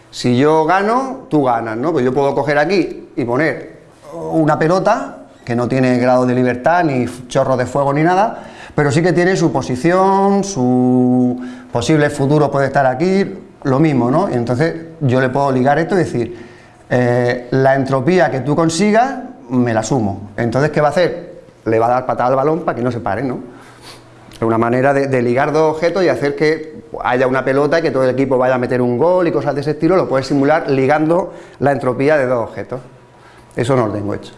Si yo gano, tú ganas, ¿no? Pues yo puedo coger aquí y poner una pelota que no tiene grado de libertad, ni chorro de fuego, ni nada, pero sí que tiene su posición, su posible futuro puede estar aquí, lo mismo, ¿no? Entonces yo le puedo ligar esto y decir, eh, la entropía que tú consigas, me la sumo. Entonces, ¿qué va a hacer? Le va a dar patada al balón para que no se pare, ¿no? Es una manera de, de ligar dos objetos y hacer que haya una pelota y que todo el equipo vaya a meter un gol y cosas de ese estilo, lo puedes simular ligando la entropía de dos objetos. Eso no lo tengo hecho.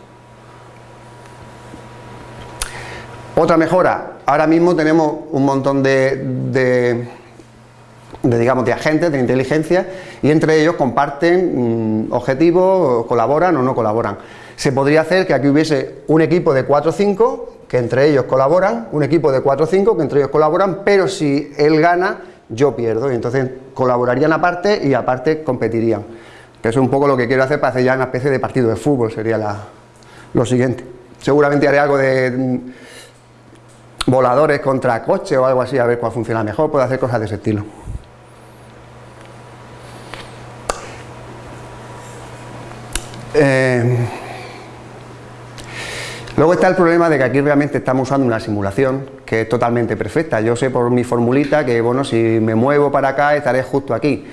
Otra mejora, ahora mismo tenemos un montón de, digamos, de agentes de inteligencia y entre ellos comparten mmm, objetivos, colaboran o no colaboran. Se podría hacer que aquí hubiese un equipo de 4 o 5 que entre ellos colaboran, un equipo de 4 o 5 que entre ellos colaboran, pero si él gana, yo pierdo, y entonces colaborarían aparte y aparte competirían. Que es un poco lo que quiero hacer para hacer ya una especie de partido de fútbol, sería lo siguiente. Seguramente haré algo de voladores contra coche o algo así, a ver cuál funciona mejor, puedo hacer cosas de ese estilo. Eh, luego está el problema de que aquí realmente estamos usando una simulación que es totalmente perfecta. Yo sé por mi formulita que, bueno, si me muevo para acá estaré justo aquí.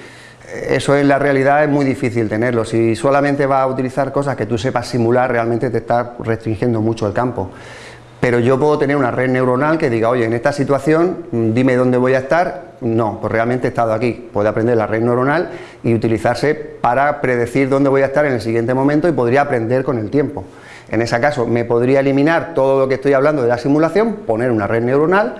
Eso en la realidad es muy difícil tenerlo. Si solamente vas a utilizar cosas que tú sepas simular, realmente te está restringiendo mucho el campo pero yo puedo tener una red neuronal que diga, oye, en esta situación, dime dónde voy a estar, no, pues realmente he estado aquí, puede aprender la red neuronal y utilizarse para predecir dónde voy a estar en el siguiente momento y podría aprender con el tiempo. En ese caso, me podría eliminar todo lo que estoy hablando de la simulación, poner una red neuronal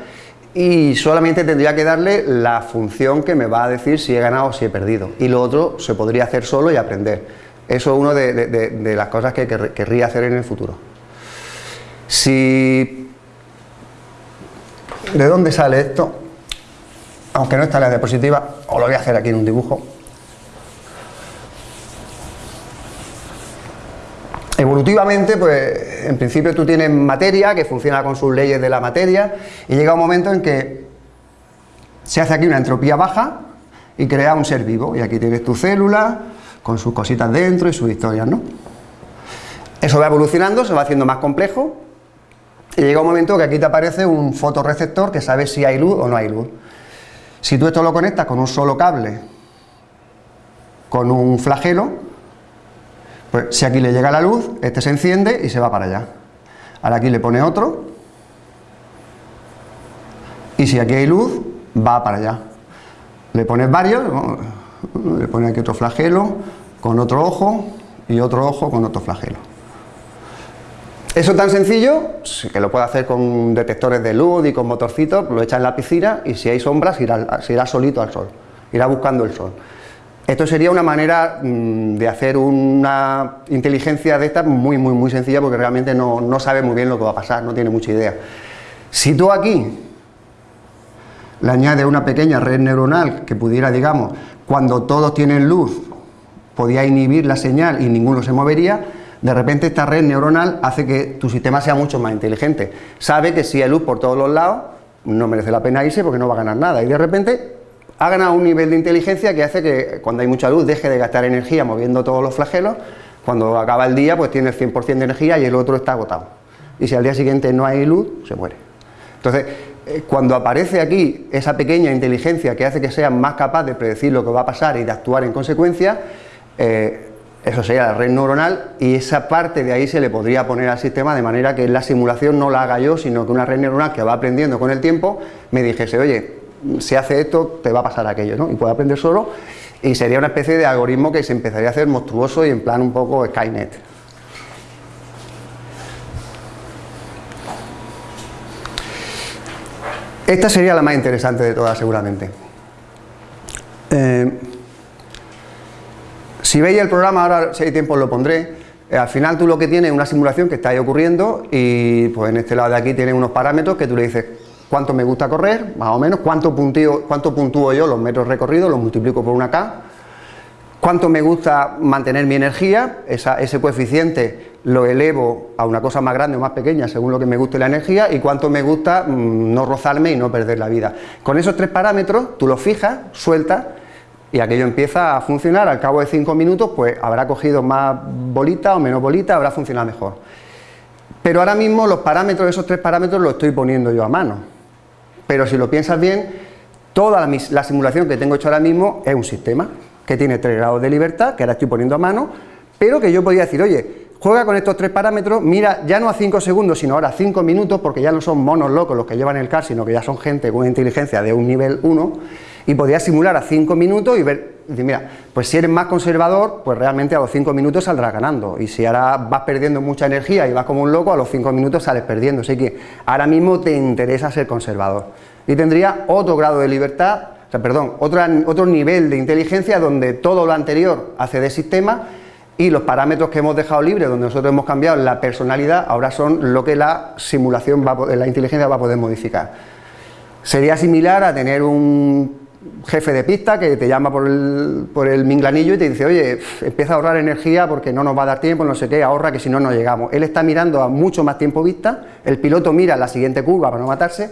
y solamente tendría que darle la función que me va a decir si he ganado o si he perdido. Y lo otro se podría hacer solo y aprender. Eso es una de, de las cosas que querría hacer en el futuro. Si... ¿De dónde sale esto? Aunque no está en la diapositiva, os lo voy a hacer aquí en un dibujo. Evolutivamente, pues en principio tú tienes materia que funciona con sus leyes de la materia y llega un momento en que se hace aquí una entropía baja y crea un ser vivo y aquí tienes tu célula con sus cositas dentro y sus historias, ¿no? Eso va evolucionando, se va haciendo más complejo y llega un momento que aquí te aparece un fotorreceptor que sabe si hay luz o no hay luz. Si tú esto lo conectas con un solo cable, con un flagelo, pues si aquí le llega la luz, este se enciende y se va para allá. Ahora aquí le pone otro, y si aquí hay luz, va para allá. Le pones varios, le pone aquí otro flagelo, con otro ojo, y otro ojo con otro flagelo. Eso tan sencillo, que lo puede hacer con detectores de luz y con motorcitos, lo echa en la piscina y si hay sombras irá, se irá solito al sol, irá buscando el sol. Esto sería una manera mmm, de hacer una inteligencia de esta muy, muy, muy sencilla porque realmente no, no sabe muy bien lo que va a pasar, no tiene mucha idea. Si tú aquí le añades una pequeña red neuronal que pudiera, digamos, cuando todos tienen luz, podía inhibir la señal y ninguno se movería, de repente esta red neuronal hace que tu sistema sea mucho más inteligente. Sabe que si hay luz por todos los lados, no merece la pena irse porque no va a ganar nada. Y de repente ha ganado un nivel de inteligencia que hace que cuando hay mucha luz deje de gastar energía moviendo todos los flagelos, cuando acaba el día pues tiene el 100% de energía y el otro está agotado. Y si al día siguiente no hay luz, se muere. Entonces, eh, cuando aparece aquí esa pequeña inteligencia que hace que sea más capaz de predecir lo que va a pasar y de actuar en consecuencia, eh, Eso sería la red neuronal y esa parte de ahí se le podría poner al sistema de manera que la simulación no la haga yo, sino que una red neuronal que va aprendiendo con el tiempo me dijese, oye, si hace esto, te va a pasar aquello, ¿no? Y puede aprender solo y sería una especie de algoritmo que se empezaría a hacer monstruoso y en plan un poco Skynet. Esta sería la más interesante de todas seguramente. Eh, si veis el programa, ahora si hay tiempo lo pondré, eh, al final tú lo que tienes es una simulación que está ahí ocurriendo y pues en este lado de aquí tienes unos parámetros que tú le dices cuánto me gusta correr, más o menos, cuánto, puntúo, cuánto puntúo yo los metros recorridos, los multiplico por una K, cuánto me gusta mantener mi energía, ese coeficiente lo elevo a una cosa más grande o más pequeña según lo que me guste la energía y cuánto me gusta mm, no rozarme y no perder la vida. Con esos tres parámetros tú los fijas, sueltas y aquello empieza a funcionar, al cabo de cinco minutos pues habrá cogido más bolita o menos bolita, habrá funcionado mejor. Pero ahora mismo los parámetros, esos tres parámetros los estoy poniendo yo a mano pero si lo piensas bien, toda la, simulación que tengo hecho ahora mismo es un sistema que tiene tres grados de libertad, que ahora estoy poniendo a mano, pero que yo podría decir, oye, juega con estos tres parámetros, mira, ya no a cinco segundos, sino ahora a cinco minutos, porque ya no son monos locos los que llevan el car, sino que ya son gente con inteligencia de un nivel 1, y podría simular a cinco minutos y ver, mira, pues si eres más conservador, pues realmente a los cinco minutos saldrás ganando, y si ahora vas perdiendo mucha energía y vas como un loco, a los cinco minutos sales perdiendo, así que ahora mismo te interesa ser conservador, y tendría otro grado de libertad, o sea, perdón, otro nivel de inteligencia donde todo lo anterior hace de sistema y los parámetros que hemos dejado libres, donde nosotros hemos cambiado la personalidad, ahora son lo que la simulación, va la inteligencia va a poder modificar. Sería similar a tener un jefe de pista que te llama por el, por el minglanillo y te dice, oye, empieza a ahorrar energía porque no nos va a dar tiempo, no sé qué, ahorra que si no, no llegamos. Él está mirando a mucho más tiempo vista, el piloto mira la siguiente curva para no matarse,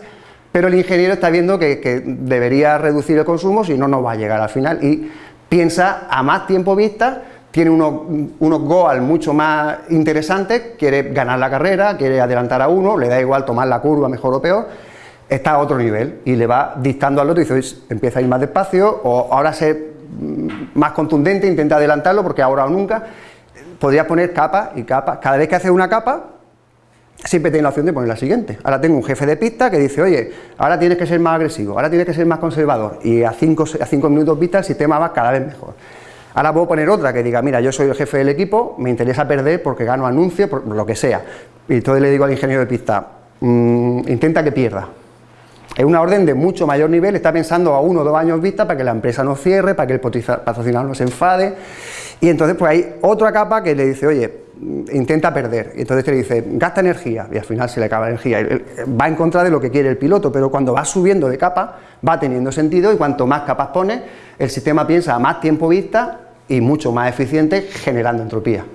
pero el ingeniero está viendo que, debería reducir el consumo si no, no va a llegar al final y piensa a más tiempo vista, tiene unos, unos goals mucho más interesantes, quiere ganar la carrera, quiere adelantar a uno, le da igual tomar la curva mejor o peor, está a otro nivel y le va dictando al otro y dice, empieza a ir más despacio o ahora ser más contundente, intenta adelantarlo porque ahora o nunca, podría poner capa y capa, cada vez que hace una capa siempre tiene la opción de poner la siguiente. Ahora tengo un jefe de pista que dice, oye, ahora tienes que ser más agresivo, ahora tienes que ser más conservador y a 5 a cinco minutos vista el sistema va cada vez mejor. Ahora puedo poner otra que diga, mira, yo soy el jefe del equipo, me interesa perder porque gano anuncio, por lo que sea. Y entonces le digo al ingeniero de pista, mm, intenta que pierda. Es una orden de mucho mayor nivel, está pensando a uno o dos años vista para que la empresa no cierre, para que el patrocinador no se enfade. Y entonces pues hay otra capa que le dice, oye, intenta perder, y entonces te dice, gasta energía, y al final se le acaba energía, va en contra de lo que quiere el piloto, pero cuando va subiendo de capa, va teniendo sentido, y cuanto más capas pone, el sistema piensa a más tiempo vista, y mucho más eficiente, generando entropía.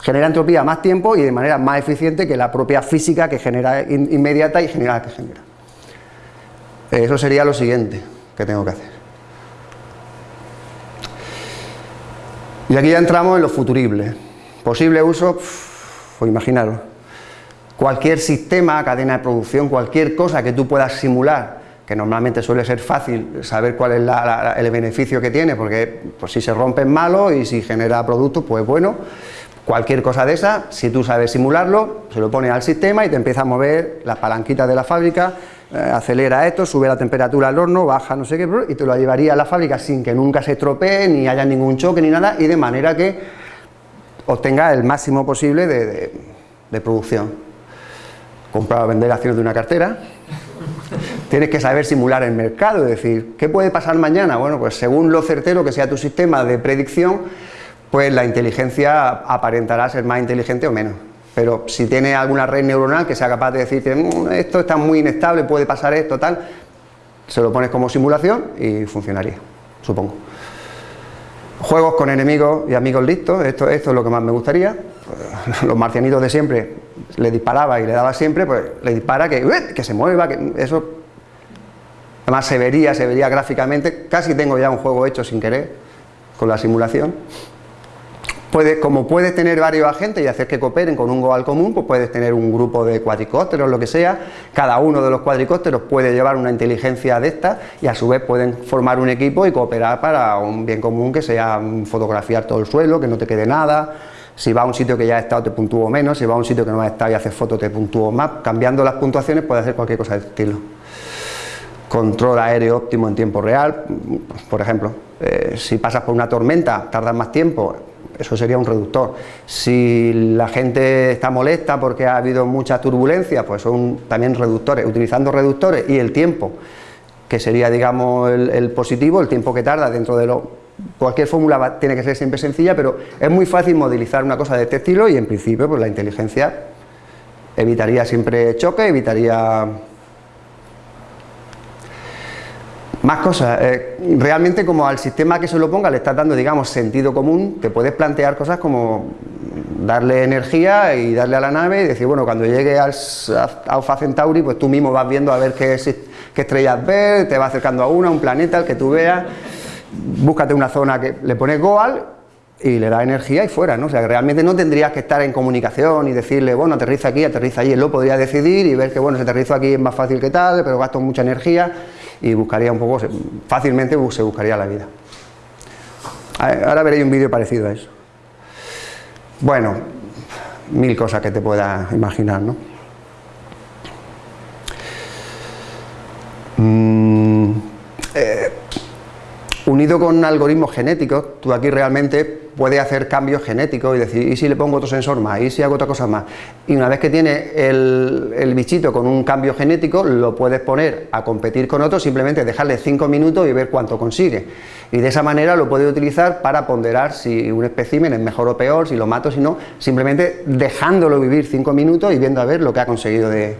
Genera entropía a más tiempo, y de manera más eficiente que la propia física que genera inmediata y genera que genera. Eso sería lo siguiente que tengo que hacer. Y aquí ya entramos en lo futurible. Posible uso, pues imaginaros, cualquier sistema, cadena de producción, cualquier cosa que tú puedas simular, que normalmente suele ser fácil saber cuál es el beneficio que tiene, porque pues, si se rompe es malo y si genera productos, pues bueno, cualquier cosa de esa, si tú sabes simularlo, se lo pones al sistema y te empieza a mover las palanquitas de la fábrica, eh, acelera esto, sube la temperatura al horno, baja no sé qué, y te lo llevaría a la fábrica sin que nunca se estropee, ni haya ningún choque ni nada, y de manera que obtenga el máximo posible de, producción. Comprar o vender acciones de una cartera, tienes que saber simular el mercado, es decir, ¿qué puede pasar mañana? Bueno, pues según lo certero que sea tu sistema de predicción, pues la inteligencia aparentará ser más inteligente o menos. Pero si tiene alguna red neuronal que sea capaz de decirte, mm, esto está muy inestable, puede pasar esto, tal, se lo pones como simulación y funcionaría, supongo. Juegos con enemigos y amigos listos, esto, es lo que más me gustaría. Los marcianitos de siempre, le disparaba y le daba siempre, pues le dispara que, que se mueva, que eso... Además se vería, se vería gráficamente, casi tengo ya un juego hecho sin querer, con la simulación. Como puedes tener varios agentes y hacer que cooperen con un goal común, pues puedes tener un grupo de cuadricópteros, lo que sea, cada uno de los cuadricópteros puede llevar una inteligencia de esta y a su vez pueden formar un equipo y cooperar para un bien común que sea fotografiar todo el suelo, que no te quede nada, si va a un sitio que ya ha estado te puntúo menos, si va a un sitio que no ha estado y haces fotos te puntúo más, cambiando las puntuaciones puede hacer cualquier cosa de estilo. Control aéreo óptimo en tiempo real, por ejemplo, eh, si pasas por una tormenta tardas más tiempo, eso sería un reductor. Si la gente está molesta porque ha habido mucha turbulencia, pues son también reductores. Utilizando reductores y el tiempo, que sería digamos el, positivo, el tiempo que tarda dentro de lo... Cualquier fórmula tiene que ser siempre sencilla, pero es muy fácil modelizar una cosa de este estilo y en principio pues la inteligencia evitaría siempre choque, evitaría Más cosas, eh, realmente como al sistema que se lo ponga le estás dando, digamos, sentido común, te puedes plantear cosas como darle energía y darle a la nave y decir, bueno, cuando llegue al Alpha Centauri, pues tú mismo vas viendo a ver qué, qué estrellas ves, te va acercando a una, un planeta, el que tú veas, búscate una zona que le pones Goal y le da energía y fuera, ¿no? O sea, realmente no tendrías que estar en comunicación y decirle, bueno, aterriza aquí, aterriza allí, él lo podría decidir y ver que, bueno, si aterrizo aquí es más fácil que tal, pero gasto mucha energía y buscaría un poco, fácilmente se buscaría la vida. Ahora veréis un vídeo parecido a eso. Bueno, mil cosas que te puedas imaginar, ¿no? Mm, unido con algoritmos genéticos, tú aquí realmente puede hacer cambios genéticos y decir, ¿y si le pongo otro sensor más? ¿y si hago otra cosa más? Y una vez que tiene el, bichito con un cambio genético, lo puedes poner a competir con otro, simplemente dejarle 5 minutos y ver cuánto consigue. Y de esa manera lo puedes utilizar para ponderar si un espécimen es mejor o peor, si lo mato, si no, simplemente dejándolo vivir 5 minutos y viendo a ver lo que ha conseguido de...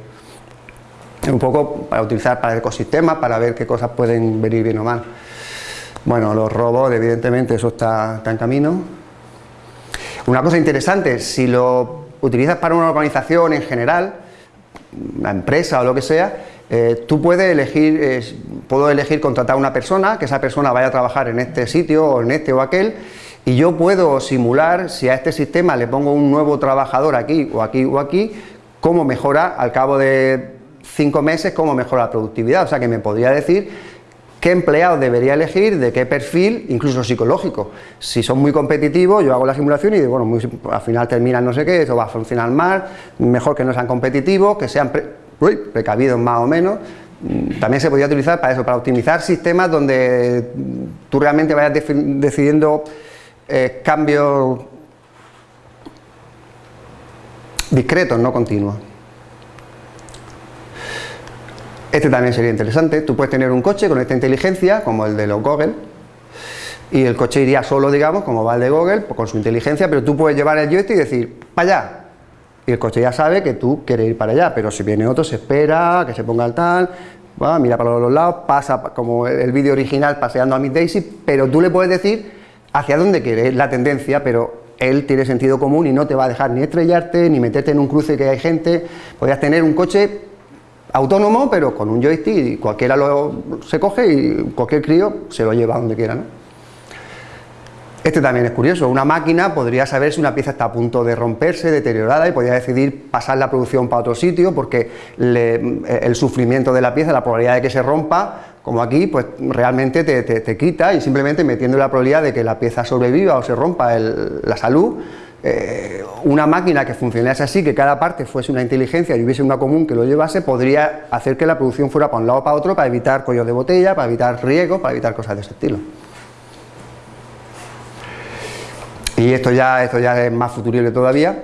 Un poco para utilizar para el ecosistema, para ver qué cosas pueden venir bien o mal. Bueno, los robots, evidentemente, eso está, en camino. Una cosa interesante, si lo utilizas para una organización en general, una empresa o lo que sea, eh, tú puedes elegir, puedo elegir contratar a una persona, que esa persona vaya a trabajar en este sitio o en este o aquel, y yo puedo simular, si a este sistema le pongo un nuevo trabajador aquí o aquí o aquí, cómo mejora al cabo de cinco meses, cómo mejora la productividad, o sea que me podría decir qué empleado debería elegir, de qué perfil, incluso psicológico. Si son muy competitivos, yo hago la simulación y digo, bueno, al final terminan no sé qué, eso va a funcionar mal, mejor que no sean competitivos, que sean precavidos más o menos. Mm, también se podría utilizar para eso, para optimizar sistemas donde tú realmente vayas decidiendo eh, cambios discretos, no continuos. Este también sería interesante, tú puedes tener un coche con esta inteligencia, como el de los Google, y el coche iría solo, digamos, como va el de Google, pues con su inteligencia, pero tú puedes llevar el joystick y decir, para allá, y el coche ya sabe que tú quieres ir para allá, pero si viene otro se espera, que se ponga el tal, mira para los lados, pasa como el vídeo original paseando a Miss Daisy, pero tú le puedes decir hacia dónde quieres, la tendencia, pero él tiene sentido común y no te va a dejar ni estrellarte, ni meterte en un cruce que hay gente, podrías tener un coche autónomo, pero con un joystick y cualquiera lo, se coge y cualquier crío se lo lleva donde quiera. ¿no? Este también es curioso, una máquina podría saber si una pieza está a punto de romperse, deteriorada y podría decidir pasar la producción para otro sitio porque el sufrimiento de la pieza, la probabilidad de que se rompa, como aquí, pues realmente te, quita y simplemente metiendo la probabilidad de que la pieza sobreviva o se rompa la salud, eh, una máquina que funcionase así, que cada parte fuese una inteligencia y hubiese una común que lo llevase, podría hacer que la producción fuera para un lado o para otro, para evitar cuellos de botella, para evitar riesgos, para evitar cosas de ese estilo. Y esto ya, esto ya es más futurible todavía,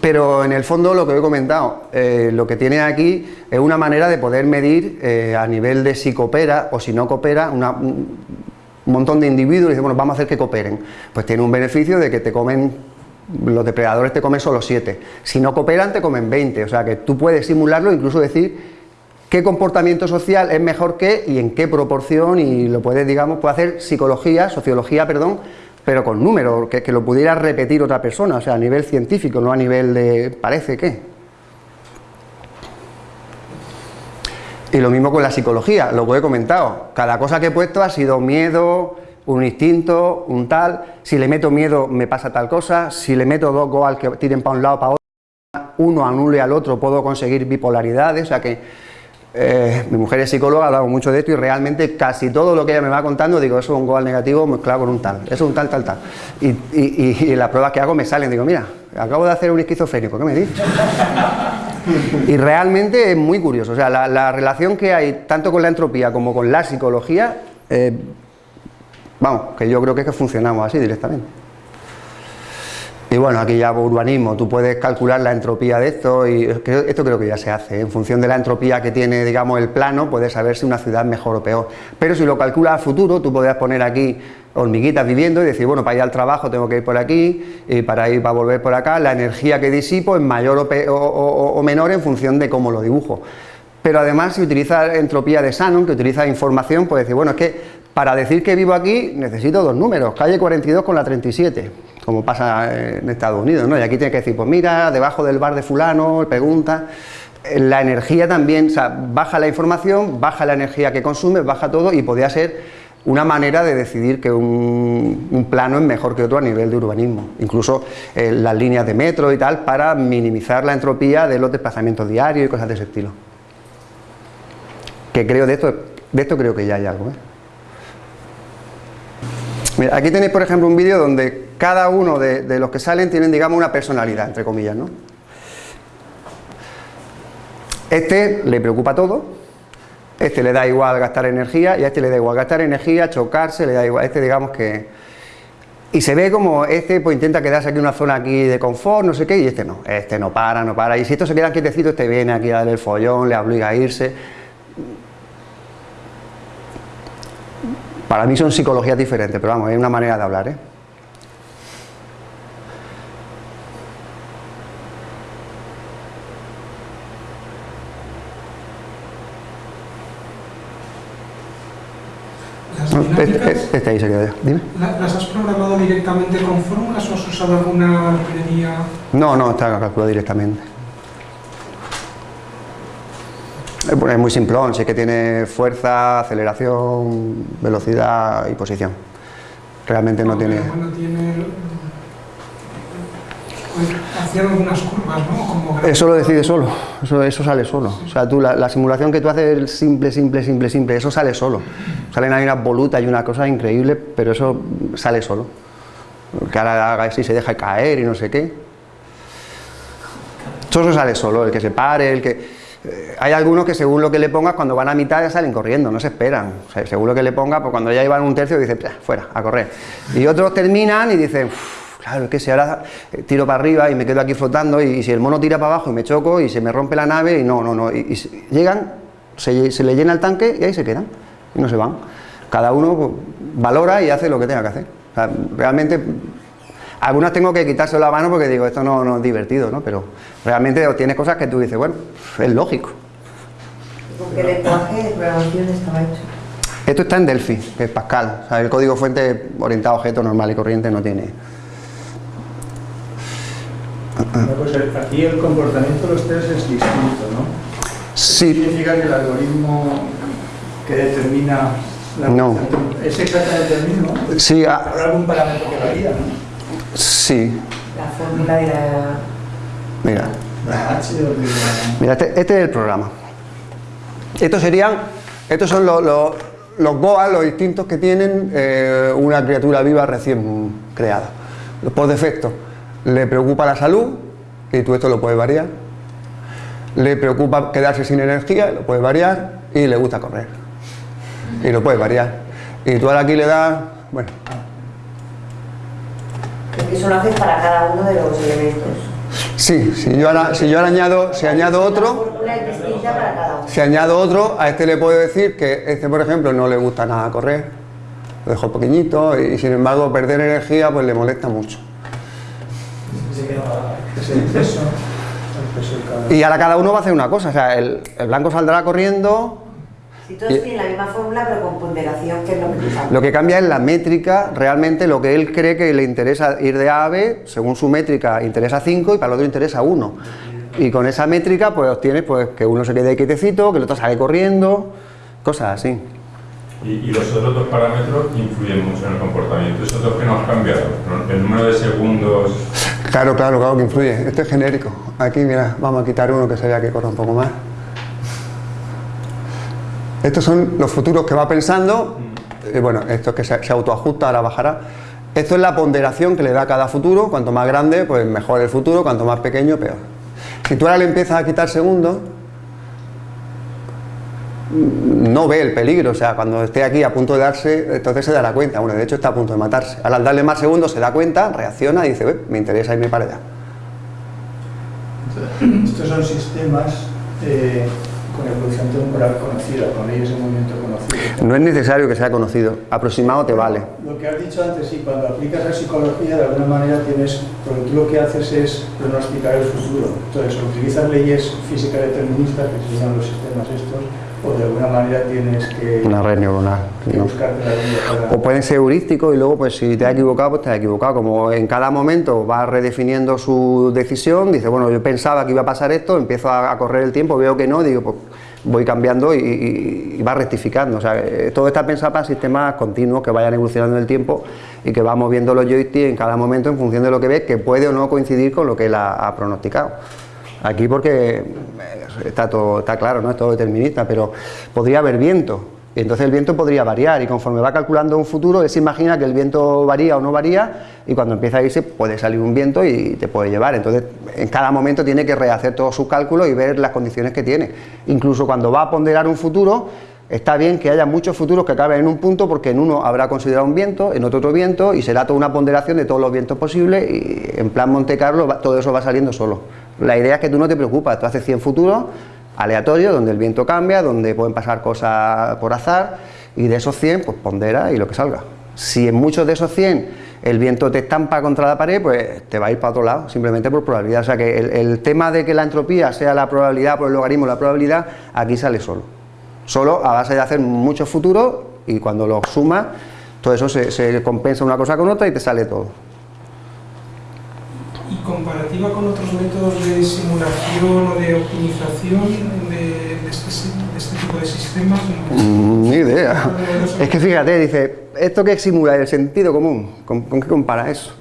pero en el fondo lo que he comentado, eh, lo que tiene aquí es una manera de poder medir eh, a nivel de si coopera o si no coopera una, un montón de individuos y dice, bueno, vamos a hacer que cooperen. Pues tiene un beneficio de que te comen, los depredadores te comen solo 7. Si no cooperan, te comen 20. O sea que tú puedes simularlo, incluso decir qué comportamiento social es mejor que y en qué proporción y lo puedes, digamos, puede hacer psicología, sociología, perdón, pero con números, que, que lo pudiera repetir otra persona, o sea, a nivel científico, no a nivel de parece que. Y lo mismo con la psicología, lo que he comentado, cada cosa que he puesto ha sido miedo, un instinto, un tal, si le meto miedo me pasa tal cosa, si le meto dos goals que tiren para un lado para otro, uno anule al otro, puedo conseguir bipolaridades, o sea que eh, mi mujer es psicóloga, hablamos mucho de esto y realmente casi todo lo que ella me va contando, digo, eso es un goal negativo mezclado con un tal, eso es un tal, tal, tal. Y, y, las pruebas que hago me salen, digo, mira, acabo de hacer un esquizofrénico, ¿qué me dices? Y realmente es muy curioso, o sea, la, relación que hay tanto con la entropía como con la psicología, eh, vamos, que yo creo que es que funcionamos así directamente. Y bueno, aquí ya urbanismo, tú puedes calcular la entropía de esto y esto creo que ya se hace. En función de la entropía que tiene, digamos, el plano, puedes saber si una ciudad es mejor o peor. Pero si lo calculas a futuro, tú podrías poner aquí hormiguitas viviendo y decir, bueno, para ir al trabajo tengo que ir por aquí y para ir para volver por acá, la energía que disipo es mayor o, menor en función de cómo lo dibujo. Pero además si utiliza entropía de Shannon, que utiliza información, puedes decir, bueno, es que para decir que vivo aquí necesito dos números, calle 42 con la 37 como pasa en Estados Unidos, ¿no? Y aquí tiene que decir, pues mira, debajo del bar de fulano, pregunta, la energía también, o sea, baja la información, baja la energía que consume, baja todo y podría ser una manera de decidir que un, plano es mejor que otro a nivel de urbanismo, incluso eh, las líneas de metro y tal, para minimizar la entropía de los desplazamientos diarios y cosas de ese estilo. Que creo de esto, de esto creo que ya hay algo. ¿eh? Mira, aquí tenéis por ejemplo un vídeo donde cada uno de, los que salen tienen, digamos, una personalidad, entre comillas, ¿no? Este le preocupa todo, este le da igual gastar energía y a este le da igual gastar energía, chocarse, le da igual, este digamos que... Y se ve como este pues intenta quedarse aquí en una zona aquí de confort, no sé qué, y este no, este no para, no para, y si estos se quedan quietecitos, este viene aquí a darle el follón, le obliga a irse. Para mí son psicologías diferentes, pero vamos, es una manera de hablar, ¿eh? Este, este, ahí se queda Dime. ¿Las has programado directamente con fórmulas o has usado alguna librería? No, no, está calculado directamente. Es muy simplón, sé que tiene fuerza, aceleración, velocidad y posición. Realmente no, tiene... hacían algunas curvas, ¿no? eso lo decide solo, eso, eso sale solo. O sea, tú, la, simulación que tú haces es simple, simple, simple, simple, eso sale solo. Salen ahí unas volutas y una cosa increíble, pero eso sale solo. Que ahora haga así se deja caer y no sé qué. Todo eso sale solo, el que se pare, el que... Eh, hay algunos que según lo que le pongas, cuando van a mitad ya salen corriendo, no se esperan. según lo que le pongas, pues cuando ya llevan un tercio, dicen, fuera, a correr. Y otros terminan y dicen, claro, es que si ahora eh, tiro para arriba y me quedo aquí flotando y, si el mono tira para abajo y me choco y se me rompe la nave y no, no, no, y, llegan, se, se, le llena el tanque y ahí se quedan y no se van. Cada uno pues, valora y hace lo que tenga que hacer. realmente, algunas tengo que quitárselo la mano porque digo, esto no, no es divertido, ¿no? Pero realmente tienes cosas que tú dices, bueno, es lógico. ¿Con qué lenguaje de programación estaba hecho? Esto está en Delphi, que es Pascal. el código fuente orientado a objeto normal y corriente no tiene pues aquí el comportamiento de los test es distinto, ¿no? Sí. ¿Significa que el algoritmo que determina la no. es exactamente el mismo? Sí. ¿Habrá algún parámetro que varía, no? Sí. La fórmula de la... Mira. La H o de la... Mira, este, este, es el programa. Estos serían, estos son los, los, los GOA, los instintos que tienen eh, una criatura viva recién creada. Por defecto le preocupa la salud, y tú esto lo puedes variar, le preocupa quedarse sin energía, lo puedes variar, y le gusta correr, y lo puedes variar. Y tú ahora aquí le das, bueno... Eso lo haces para cada uno de los elementos. Sí, si yo ahora, si yo ahora añado, si añado otro, si añado otro, a este le puedo decir que este, por ejemplo, no le gusta nada correr, lo dejo pequeñito y sin embargo perder energía pues le molesta mucho. Y ahora cada uno va a hacer una cosa, o sea, el, blanco saldrá corriendo... Si todos tienen la misma fórmula pero con ponderación, que es lo que cambia? Lo que cambia es la métrica, realmente lo que él cree que le interesa ir de A a B, según su métrica interesa 5 y para el otro interesa 1. Y con esa métrica pues obtienes pues, que uno se quede quietecito, que el otro sale corriendo, cosas así. Y, y los otros dos parámetros influyen mucho en el comportamiento. Esos dos que no han cambiado, ¿no? el número de segundos... Claro, claro, claro que influye. Esto es genérico. Aquí, mira, vamos a quitar uno que se vea que corra un poco más. Estos son los futuros que va pensando. Eh, bueno, esto es que se, se autoajusta, ahora bajará. Esto es la ponderación que le da cada futuro. Cuanto más grande, pues mejor el futuro. Cuanto más pequeño, peor. Si tú ahora le empiezas a quitar segundos, no ve el peligro, o sea, cuando esté aquí a punto de darse, entonces se dará cuenta, bueno, de hecho está a punto de matarse. Ahora, al darle más segundos se da cuenta, reacciona y dice, "Ué, me interesa irme para allá. Estos son sistemas eh, con evolución temporal conocida, con leyes de movimiento conocidas. No es necesario que sea conocido, aproximado te vale. Lo que has dicho antes, sí, cuando aplicas la psicología, de alguna manera tienes, porque tú lo que haces es pronosticar el futuro. Entonces, utilizas leyes físicas deterministas, que se llaman los sistemas estos, o de alguna manera tienes que, Una red neuronal. ¿no? para... O pueden ser heurísticos y luego pues si te has equivocado, pues te has equivocado. Como en cada momento va redefiniendo su decisión, dice, bueno, yo pensaba que iba a pasar esto, empiezo a, correr el tiempo, veo que no, digo, pues voy cambiando y, y- y va rectificando. O sea, eh, todo está pensado para sistemas continuos que vayan evolucionando en el tiempo y que va moviendo los joysticks en cada momento en función de lo que ves, que puede o no coincidir con lo que él ha, ha pronosticado. Aquí porque eh, está todo está claro, no es todo determinista, pero podría haber viento. Y entonces el viento podría variar y conforme va calculando un futuro, él se imagina que el viento varía o no varía y cuando empieza a irse puede salir un viento y te puede llevar. Entonces en cada momento tiene que rehacer todos sus cálculos y ver las condiciones que tiene. Incluso cuando va a ponderar un futuro, está bien que haya muchos futuros que acaben en un punto porque en uno habrá considerado un viento, en otro otro viento y será toda una ponderación de todos los vientos posibles y en plan Monte Carlo todo eso va saliendo solo. La idea es que tú no te preocupas, tú haces 100 futuros aleatorios donde el viento cambia, donde pueden pasar cosas por azar y de esos 100 pues pondera y lo que salga. Si en muchos de esos 100 el viento te estampa contra la pared, pues te va a ir para otro lado, simplemente por probabilidad. O sea que el, tema de que la entropía sea la probabilidad por el logaritmo la probabilidad, aquí sale solo. Solo a base de hacer muchos futuros y cuando los sumas, todo eso se compensa una cosa con otra y te sale todo. Comparativa con otros métodos de simulación o de optimización de, de este, de este tipo de sistemas. Mm, Ni idea. Es que fíjate, dice, ¿esto qué simula? El sentido común. ¿Con, con qué compara eso?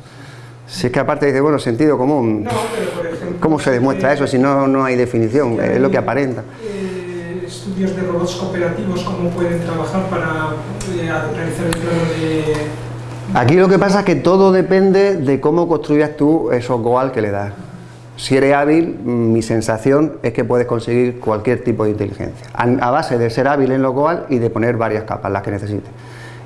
Si es que aparte dice, bueno, sentido común. No, pero por ejemplo... ¿Cómo se demuestra eso si no, no hay definición? Es lo que aparenta. eh, estudios de robots cooperativos, cómo pueden trabajar para eh, realizar el plano de... Aquí lo que pasa es que todo depende de cómo construyas tú esos goal que le das. Si eres hábil, mi sensación es que puedes conseguir cualquier tipo de inteligencia, a, base de ser hábil en los goal y de poner varias capas, las que necesites.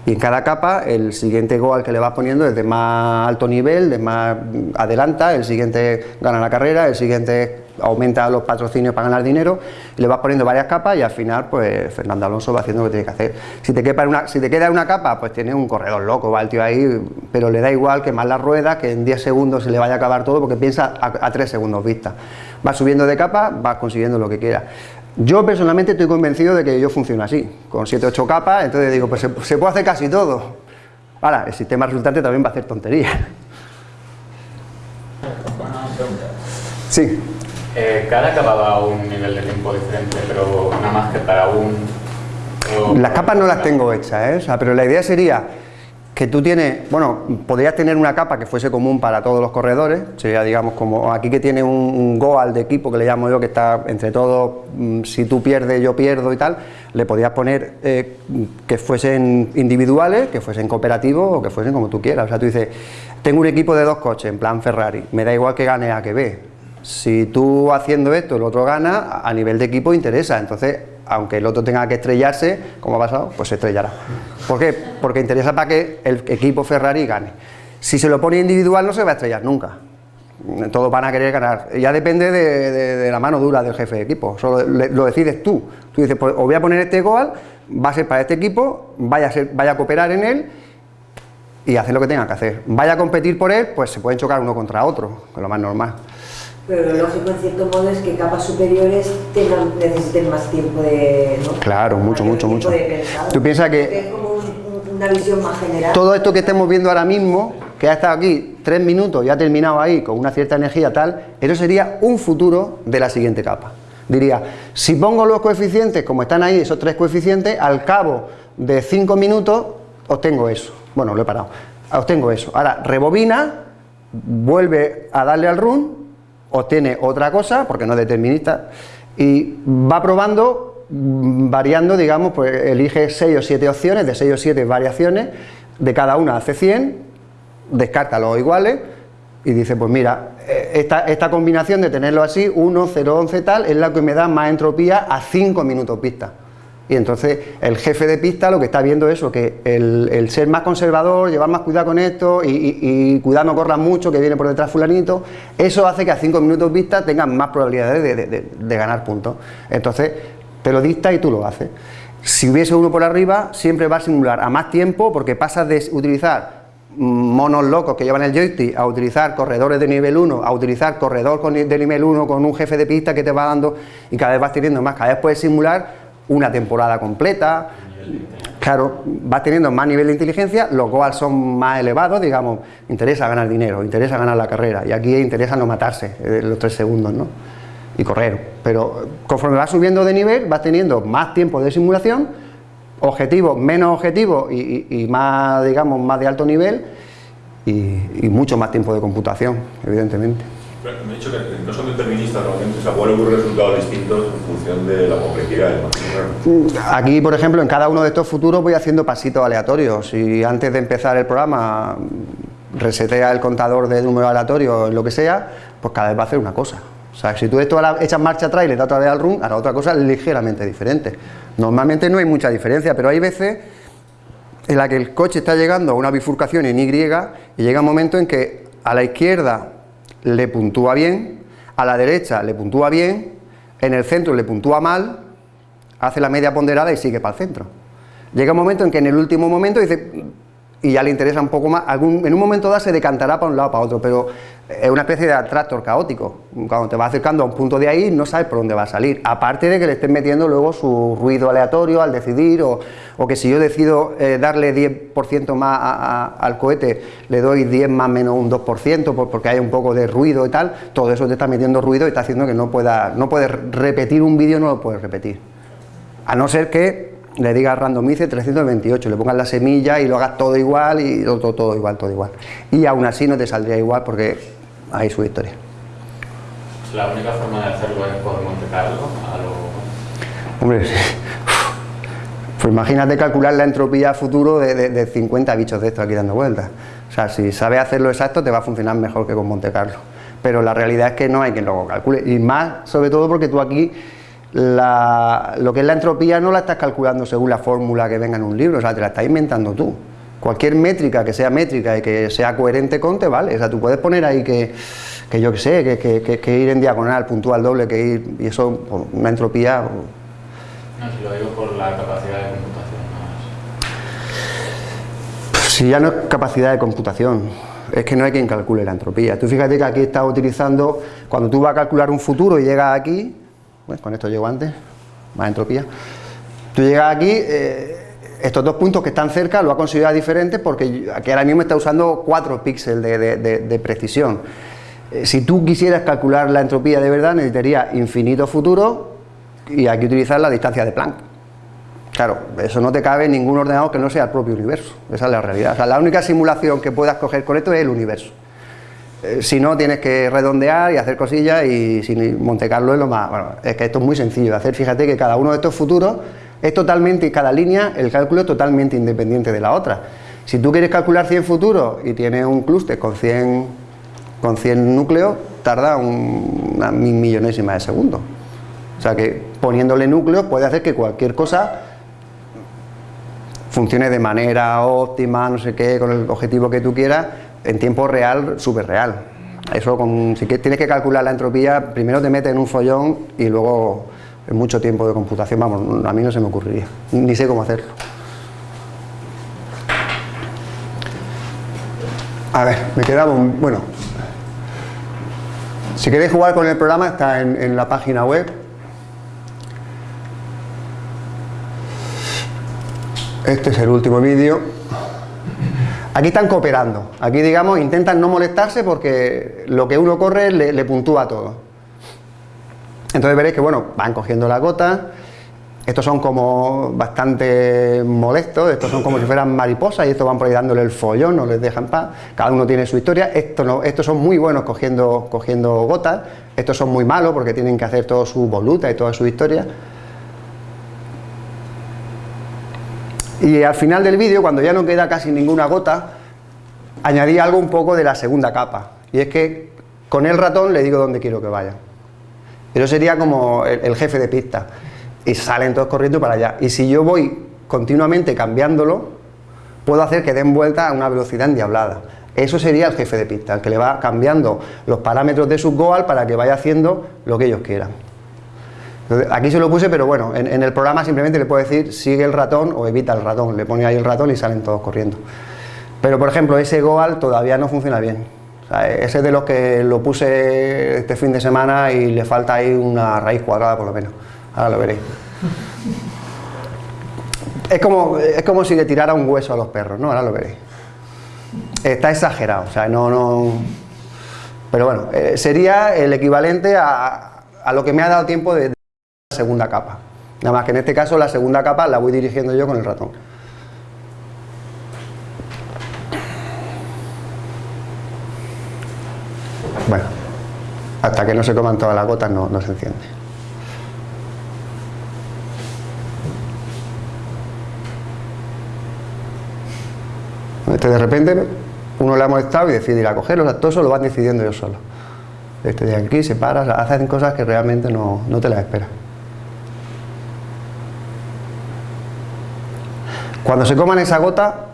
Y en cada capa, el siguiente goal que le vas poniendo es de más alto nivel, de más mm, adelanta, el siguiente gana la carrera, el siguiente aumenta los patrocinios para ganar dinero, y le vas poniendo varias capas y al final, pues Fernando Alonso va haciendo lo que tiene que hacer. Si te, quepa en una, si te queda una capa, pues tienes un corredor loco, va el tío ahí, pero le da igual que más las ruedas, que en 10 segundos se le vaya a acabar todo, porque piensa a, 3 segundos vista. Va subiendo de capa, vas consiguiendo lo que quiera. Yo personalmente estoy convencido de que yo funciona así, con 7 8 capas, entonces digo, pues se, se puede hacer casi todo. Ahora, el sistema resultante también va a hacer tonterías. Sí. Eh, cada capa va a un nivel de tiempo diferente, pero nada más que para un... Las capas no las tengo hechas, ¿eh? O sea, pero la idea sería que tú tienes, bueno, podrías tener una capa que fuese común para todos los corredores, sería digamos como aquí que tiene un, un goal de equipo que le llamo yo, que está entre todos, mm, si tú pierdes yo pierdo y tal, le podías poner eh, que fuesen individuales, que fuesen cooperativos o que fuesen como tú quieras, o sea, tú dices, tengo un equipo de dos coches, en plan Ferrari, me da igual que gane A que B, si tú haciendo esto el otro gana, a nivel de equipo interesa, entonces aunque el otro tenga que estrellarse, como ha pasado, pues se estrellará. ¿Por qué? Porque interesa para que el equipo Ferrari gane. Si se lo pone individual no se va a estrellar nunca. Todos van a querer ganar. Ya depende de, la mano dura del jefe de equipo. Le- lo decides tú. Tú dices, pues os voy a poner este goal, va a ser para este equipo, vaya a, ser, vaya a cooperar en él y hacer lo que tenga que hacer. Vaya a competir por él, pues se pueden chocar uno contra otro, que es lo más normal. Pero lo lógico en cierto modo es que capas superiores tengan, necesiten más tiempo de... ¿no? Claro, mucho, mucho, mucho. Tú piensas que- es como un- una visión más general. Todo esto que estemos viendo ahora mismo, que ha estado aquí tres minutos y ha terminado ahí con una cierta energía tal, eso sería un futuro de la siguiente capa. Diría, si pongo los coeficientes como están ahí, esos tres coeficientes, al cabo de 5 minutos, obtengo eso. Bueno, lo he parado. Obtengo eso. Ahora, rebobina, vuelve a darle al run, obtiene otra cosa, porque no es determinista, y va probando, mm, variando, digamos, pues elige 6 o 7 opciones, de 6 o 7 variaciones, de cada una hace 100, descarta los iguales, y dice, pues mira, eh, esta, esta combinación de tenerlo así, 1, 0, 11 tal, es la que me da más entropía a 5 minutos pista. Y entonces el jefe de pista lo que está viendo es eso, que el, el ser más conservador, llevar más cuidado con esto y, cuidado no corras mucho, que viene por detrás fulanito, eso hace que a 5 minutos pista tengan más probabilidades de, de, de, de ganar puntos. Entonces te lo dicta y tú lo haces. Si hubiese uno por arriba, siempre va a simular a más tiempo porque pasas de utilizar monos locos que llevan el joystick a utilizar corredores de nivel 1, a utilizar corredor de nivel 1 con un jefe de pista que te va dando y cada vez vas teniendo más, cada vez puedes simular una temporada completa, claro, vas teniendo más nivel de inteligencia, los goals son más elevados, digamos, interesa ganar dinero, interesa ganar la carrera, y aquí interesa no matarse eh, los tres segundos, ¿no? Y correr, pero conforme vas subiendo de nivel, vas teniendo más tiempo de simulación, objetivos, menos objetivos y, y, y, más, digamos, más de alto nivel y, y mucho más tiempo de computación, evidentemente. Me he dicho que no son deterministas realmente, o sea, ocurrir resultados distintos en función de la complejidad del máximo. Aquí, por ejemplo, en cada uno de estos futuros voy haciendo pasitos aleatorios y antes de empezar el programa resetea el contador de número aleatorio lo que sea, pues cada vez va a hacer una cosa. O sea, si tú esto echas marcha atrás y le das otra vez al run, hará otra cosa ligeramente diferente. Normalmente no hay mucha diferencia, pero hay veces en la que el coche está llegando a una bifurcación en Y y llega un momento en que a la izquierda le puntúa bien, a la derecha le puntúa bien, en el centro le puntúa mal, hace la media ponderada y sigue para el centro. Llega un momento en que en el último momento dice, y ya le interesa un poco más, en un momento dado se decantará para un lado para otro, pero es una especie de atractor caótico. Cuando te vas acercando a un punto de ahí, no sabes por dónde va a salir. Aparte de que le estés metiendo luego su ruido aleatorio al decidir, o, o que si yo decido eh, darle 10% más al cohete, le doy 10 más menos un 2%, porque hay un poco de ruido y tal, todo eso te está metiendo ruido y está haciendo que no pueda, no puedes repetir un vídeo, no lo puedes repetir. A no ser que le digas randomice 328, le pongas la semilla y lo hagas todo igual y todo, todo igual, todo igual. Y aún así no te saldría igual porque hay su historia. ¿La única forma de hacerlo es por Monte Carlo? Lo... Hombre, pues imagínate calcular la entropía futuro de, de, de, 50 bichos de estos aquí dando vueltas. O sea, si sabes hacerlo exacto te va a funcionar mejor que con Monte Carlo. Pero la realidad es que no hay quien lo calcule. Y más, sobre todo porque tú aquí la, lo que es la entropía no la estás calculando según la fórmula que venga en un libro, o sea, te la estás inventando tú. Cualquier métrica que sea métrica y que sea coherente con te vale, o sea, tú puedes poner ahí que, que yo que sé, que, que, que, ir en diagonal, puntual doble, que ir, y eso, una entropía... No, si lo digo por la capacidad de computación. ¿no? Si ya no es capacidad de computación, es que no hay quien calcule la entropía. Tú fíjate que aquí estás utilizando, cuando tú vas a calcular un futuro y llegas aquí, bueno, con esto llego antes, más entropía. Tú llegas aquí, eh, estos dos puntos que están cerca lo ha considerado diferente porque aquí ahora mismo está usando 4 píxeles de, precisión. Eh, si tú quisieras calcular la entropía de verdad, necesitaría infinito futuro y hay que utilizar la distancia de Planck. Claro, eso no te cabe en ningún ordenador que no sea el propio universo. Esa es la realidad. O sea, la única simulación que puedas coger con esto es el universo. Eh, si no, tienes que redondear y hacer cosillas y si Monte Carlo es lo más... Bueno, es que esto es muy sencillo de hacer. Fíjate que cada uno de estos futuros es totalmente, cada línea, el cálculo es totalmente independiente de la otra. Si tú quieres calcular 100 futuros y tienes un clúster con 100, con 100 núcleos, tarda un, una millonésima de segundo. O sea que poniéndole núcleos puede hacer que cualquier cosa funcione de manera óptima, no sé qué, con el objetivo que tú quieras, en tiempo real, súper real. Eso, con, si tienes que calcular la entropía, primero te metes en un follón y luego en mucho tiempo de computación, vamos, a mí no se me ocurriría, ni sé cómo hacerlo. A ver, me quedaba un... bueno, si queréis jugar con el programa está en, en la página web. Este es el último vídeo. Aquí están cooperando, aquí digamos intentan no molestarse porque lo que uno corre le, le puntúa todo. Entonces veréis que bueno, van cogiendo la gota estos son como bastante molestos, estos son como si fueran mariposas y estos van por ahí dándole el follón, no les dejan paz, cada uno tiene su historia, estos, no, estos son muy buenos cogiendo, cogiendo gotas, estos son muy malos porque tienen que hacer toda su voluta y toda su historia. Y al final del vídeo, cuando ya no queda casi ninguna gota, añadí algo un poco de la segunda capa, y es que con el ratón le digo dónde quiero que vaya. Eso sería como el, el jefe de pista y salen todos corriendo para allá. Y si yo voy continuamente cambiándolo, puedo hacer que den vuelta a una velocidad endiablada. Eso sería el jefe de pista, el que le va cambiando los parámetros de su goal para que vaya haciendo lo que ellos quieran. Aquí se lo puse, pero bueno, en, el programa simplemente le puedo decir sigue el ratón o evita el ratón, le pone ahí el ratón y salen todos corriendo. Pero por ejemplo, ese goal todavía no funciona bien. ese de los que lo puse este fin de semana y le falta ahí una raíz cuadrada por lo menos. Ahora lo veréis. Es como, es como si le tirara un hueso a los perros, ¿no? Ahora lo veréis. Está exagerado, o sea, no... no pero bueno, eh, sería el equivalente a, a, lo que me ha dado tiempo de, segunda capa. Nada más que en este caso la segunda capa la voy dirigiendo yo con el ratón. Bueno, hasta que no se coman todas las gotas no, se enciende. Este de repente uno le ha molestado y decide ir a cogerlo, todo eso lo van decidiendo yo solo. Este de aquí se para, hacen cosas que realmente no, no te las esperas. Cuando se coman esa gota,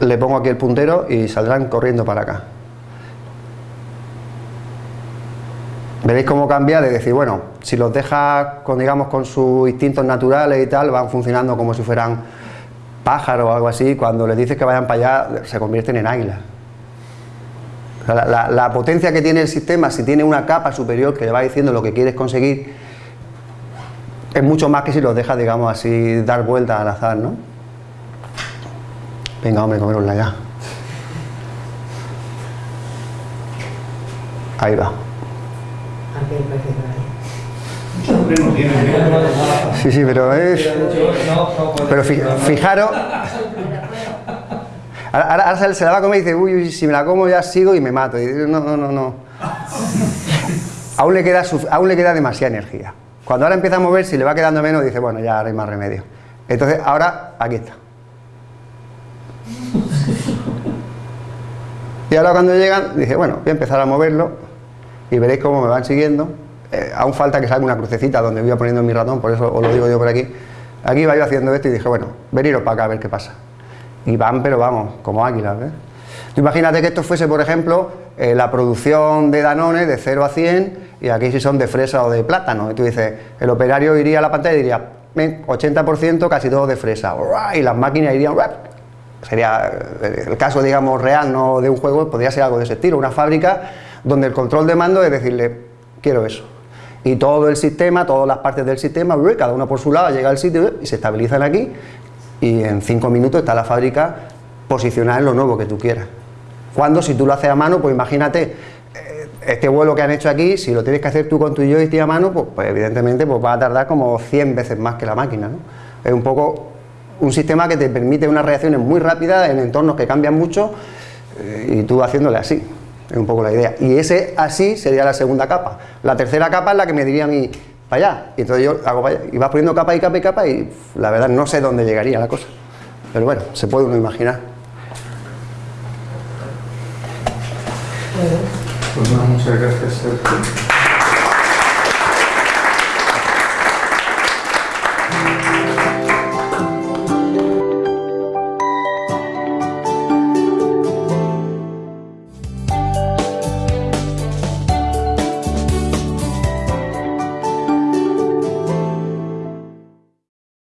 le pongo aquí el puntero y saldrán corriendo para acá. Veréis cómo cambia de decir, bueno, si los dejas con, digamos, con sus instintos naturales y tal, van funcionando como si fueran pájaro o algo así, cuando les dices que vayan para allá, se convierten en águilas. la, potencia que tiene el sistema, si tiene una capa superior que le va diciendo lo que quieres conseguir, es mucho más que si los dejas, digamos así, dar vueltas al azar, ¿no? Venga, hombre, comerosla ya. Ahí va. Sí, sí, pero es... Pero fijaros... Ahora, se la va a comer y dice, uy, si me la como ya sigo y me mato. Y dice, no, no, no, no. Aún le, queda, aún le queda demasiada energía. Cuando ahora empieza a mover, si le va quedando menos, dice, bueno, ya ahora hay más remedio. Entonces, ahora, aquí está. Y ahora cuando llegan, dice, bueno, voy a empezar a moverlo y veréis cómo me van siguiendo. Eh, aún falta que salga una crucecita donde voy a poniendo mi ratón, por eso os lo digo yo por aquí. Aquí iba yo haciendo esto y dije, bueno, veniros para acá a ver qué pasa. Y van, pero vamos, como águilas, ¿ves? imagínate que esto fuese, por ejemplo, eh, la producción de Danone de 0 a 100 y aquí si son de fresa o de plátano. Y tú dices, el operario iría a la pantalla y diría, 80% casi todo de fresa. Y las máquinas irían, sería eh, el caso, digamos, real, no de un juego, podría ser algo de ese estilo. Una fábrica donde el control de mando es decirle, quiero eso y todo el sistema, todas las partes del sistema, cada una por su lado llega al sitio y se estabilizan aquí y en cinco minutos está la fábrica posicionada en lo nuevo que tú quieras. Cuando si tú lo haces a mano, pues imagínate, este vuelo que han hecho aquí, si lo tienes que hacer tú con tu joystick a mano, pues, pues, evidentemente pues va a tardar como 100 veces más que la máquina. Es un poco un sistema que te permite unas reacciones muy rápidas en entornos que cambian mucho eh, y tú haciéndole así. Es un poco la idea. Y ese así sería la segunda capa. La tercera capa es la que me diría a mí, para allá. Y entonces yo hago para allá. Y vas poniendo capa y capa y capa y la verdad no sé dónde llegaría la cosa. Pero bueno, se puede uno imaginar. Pues muchas gracias.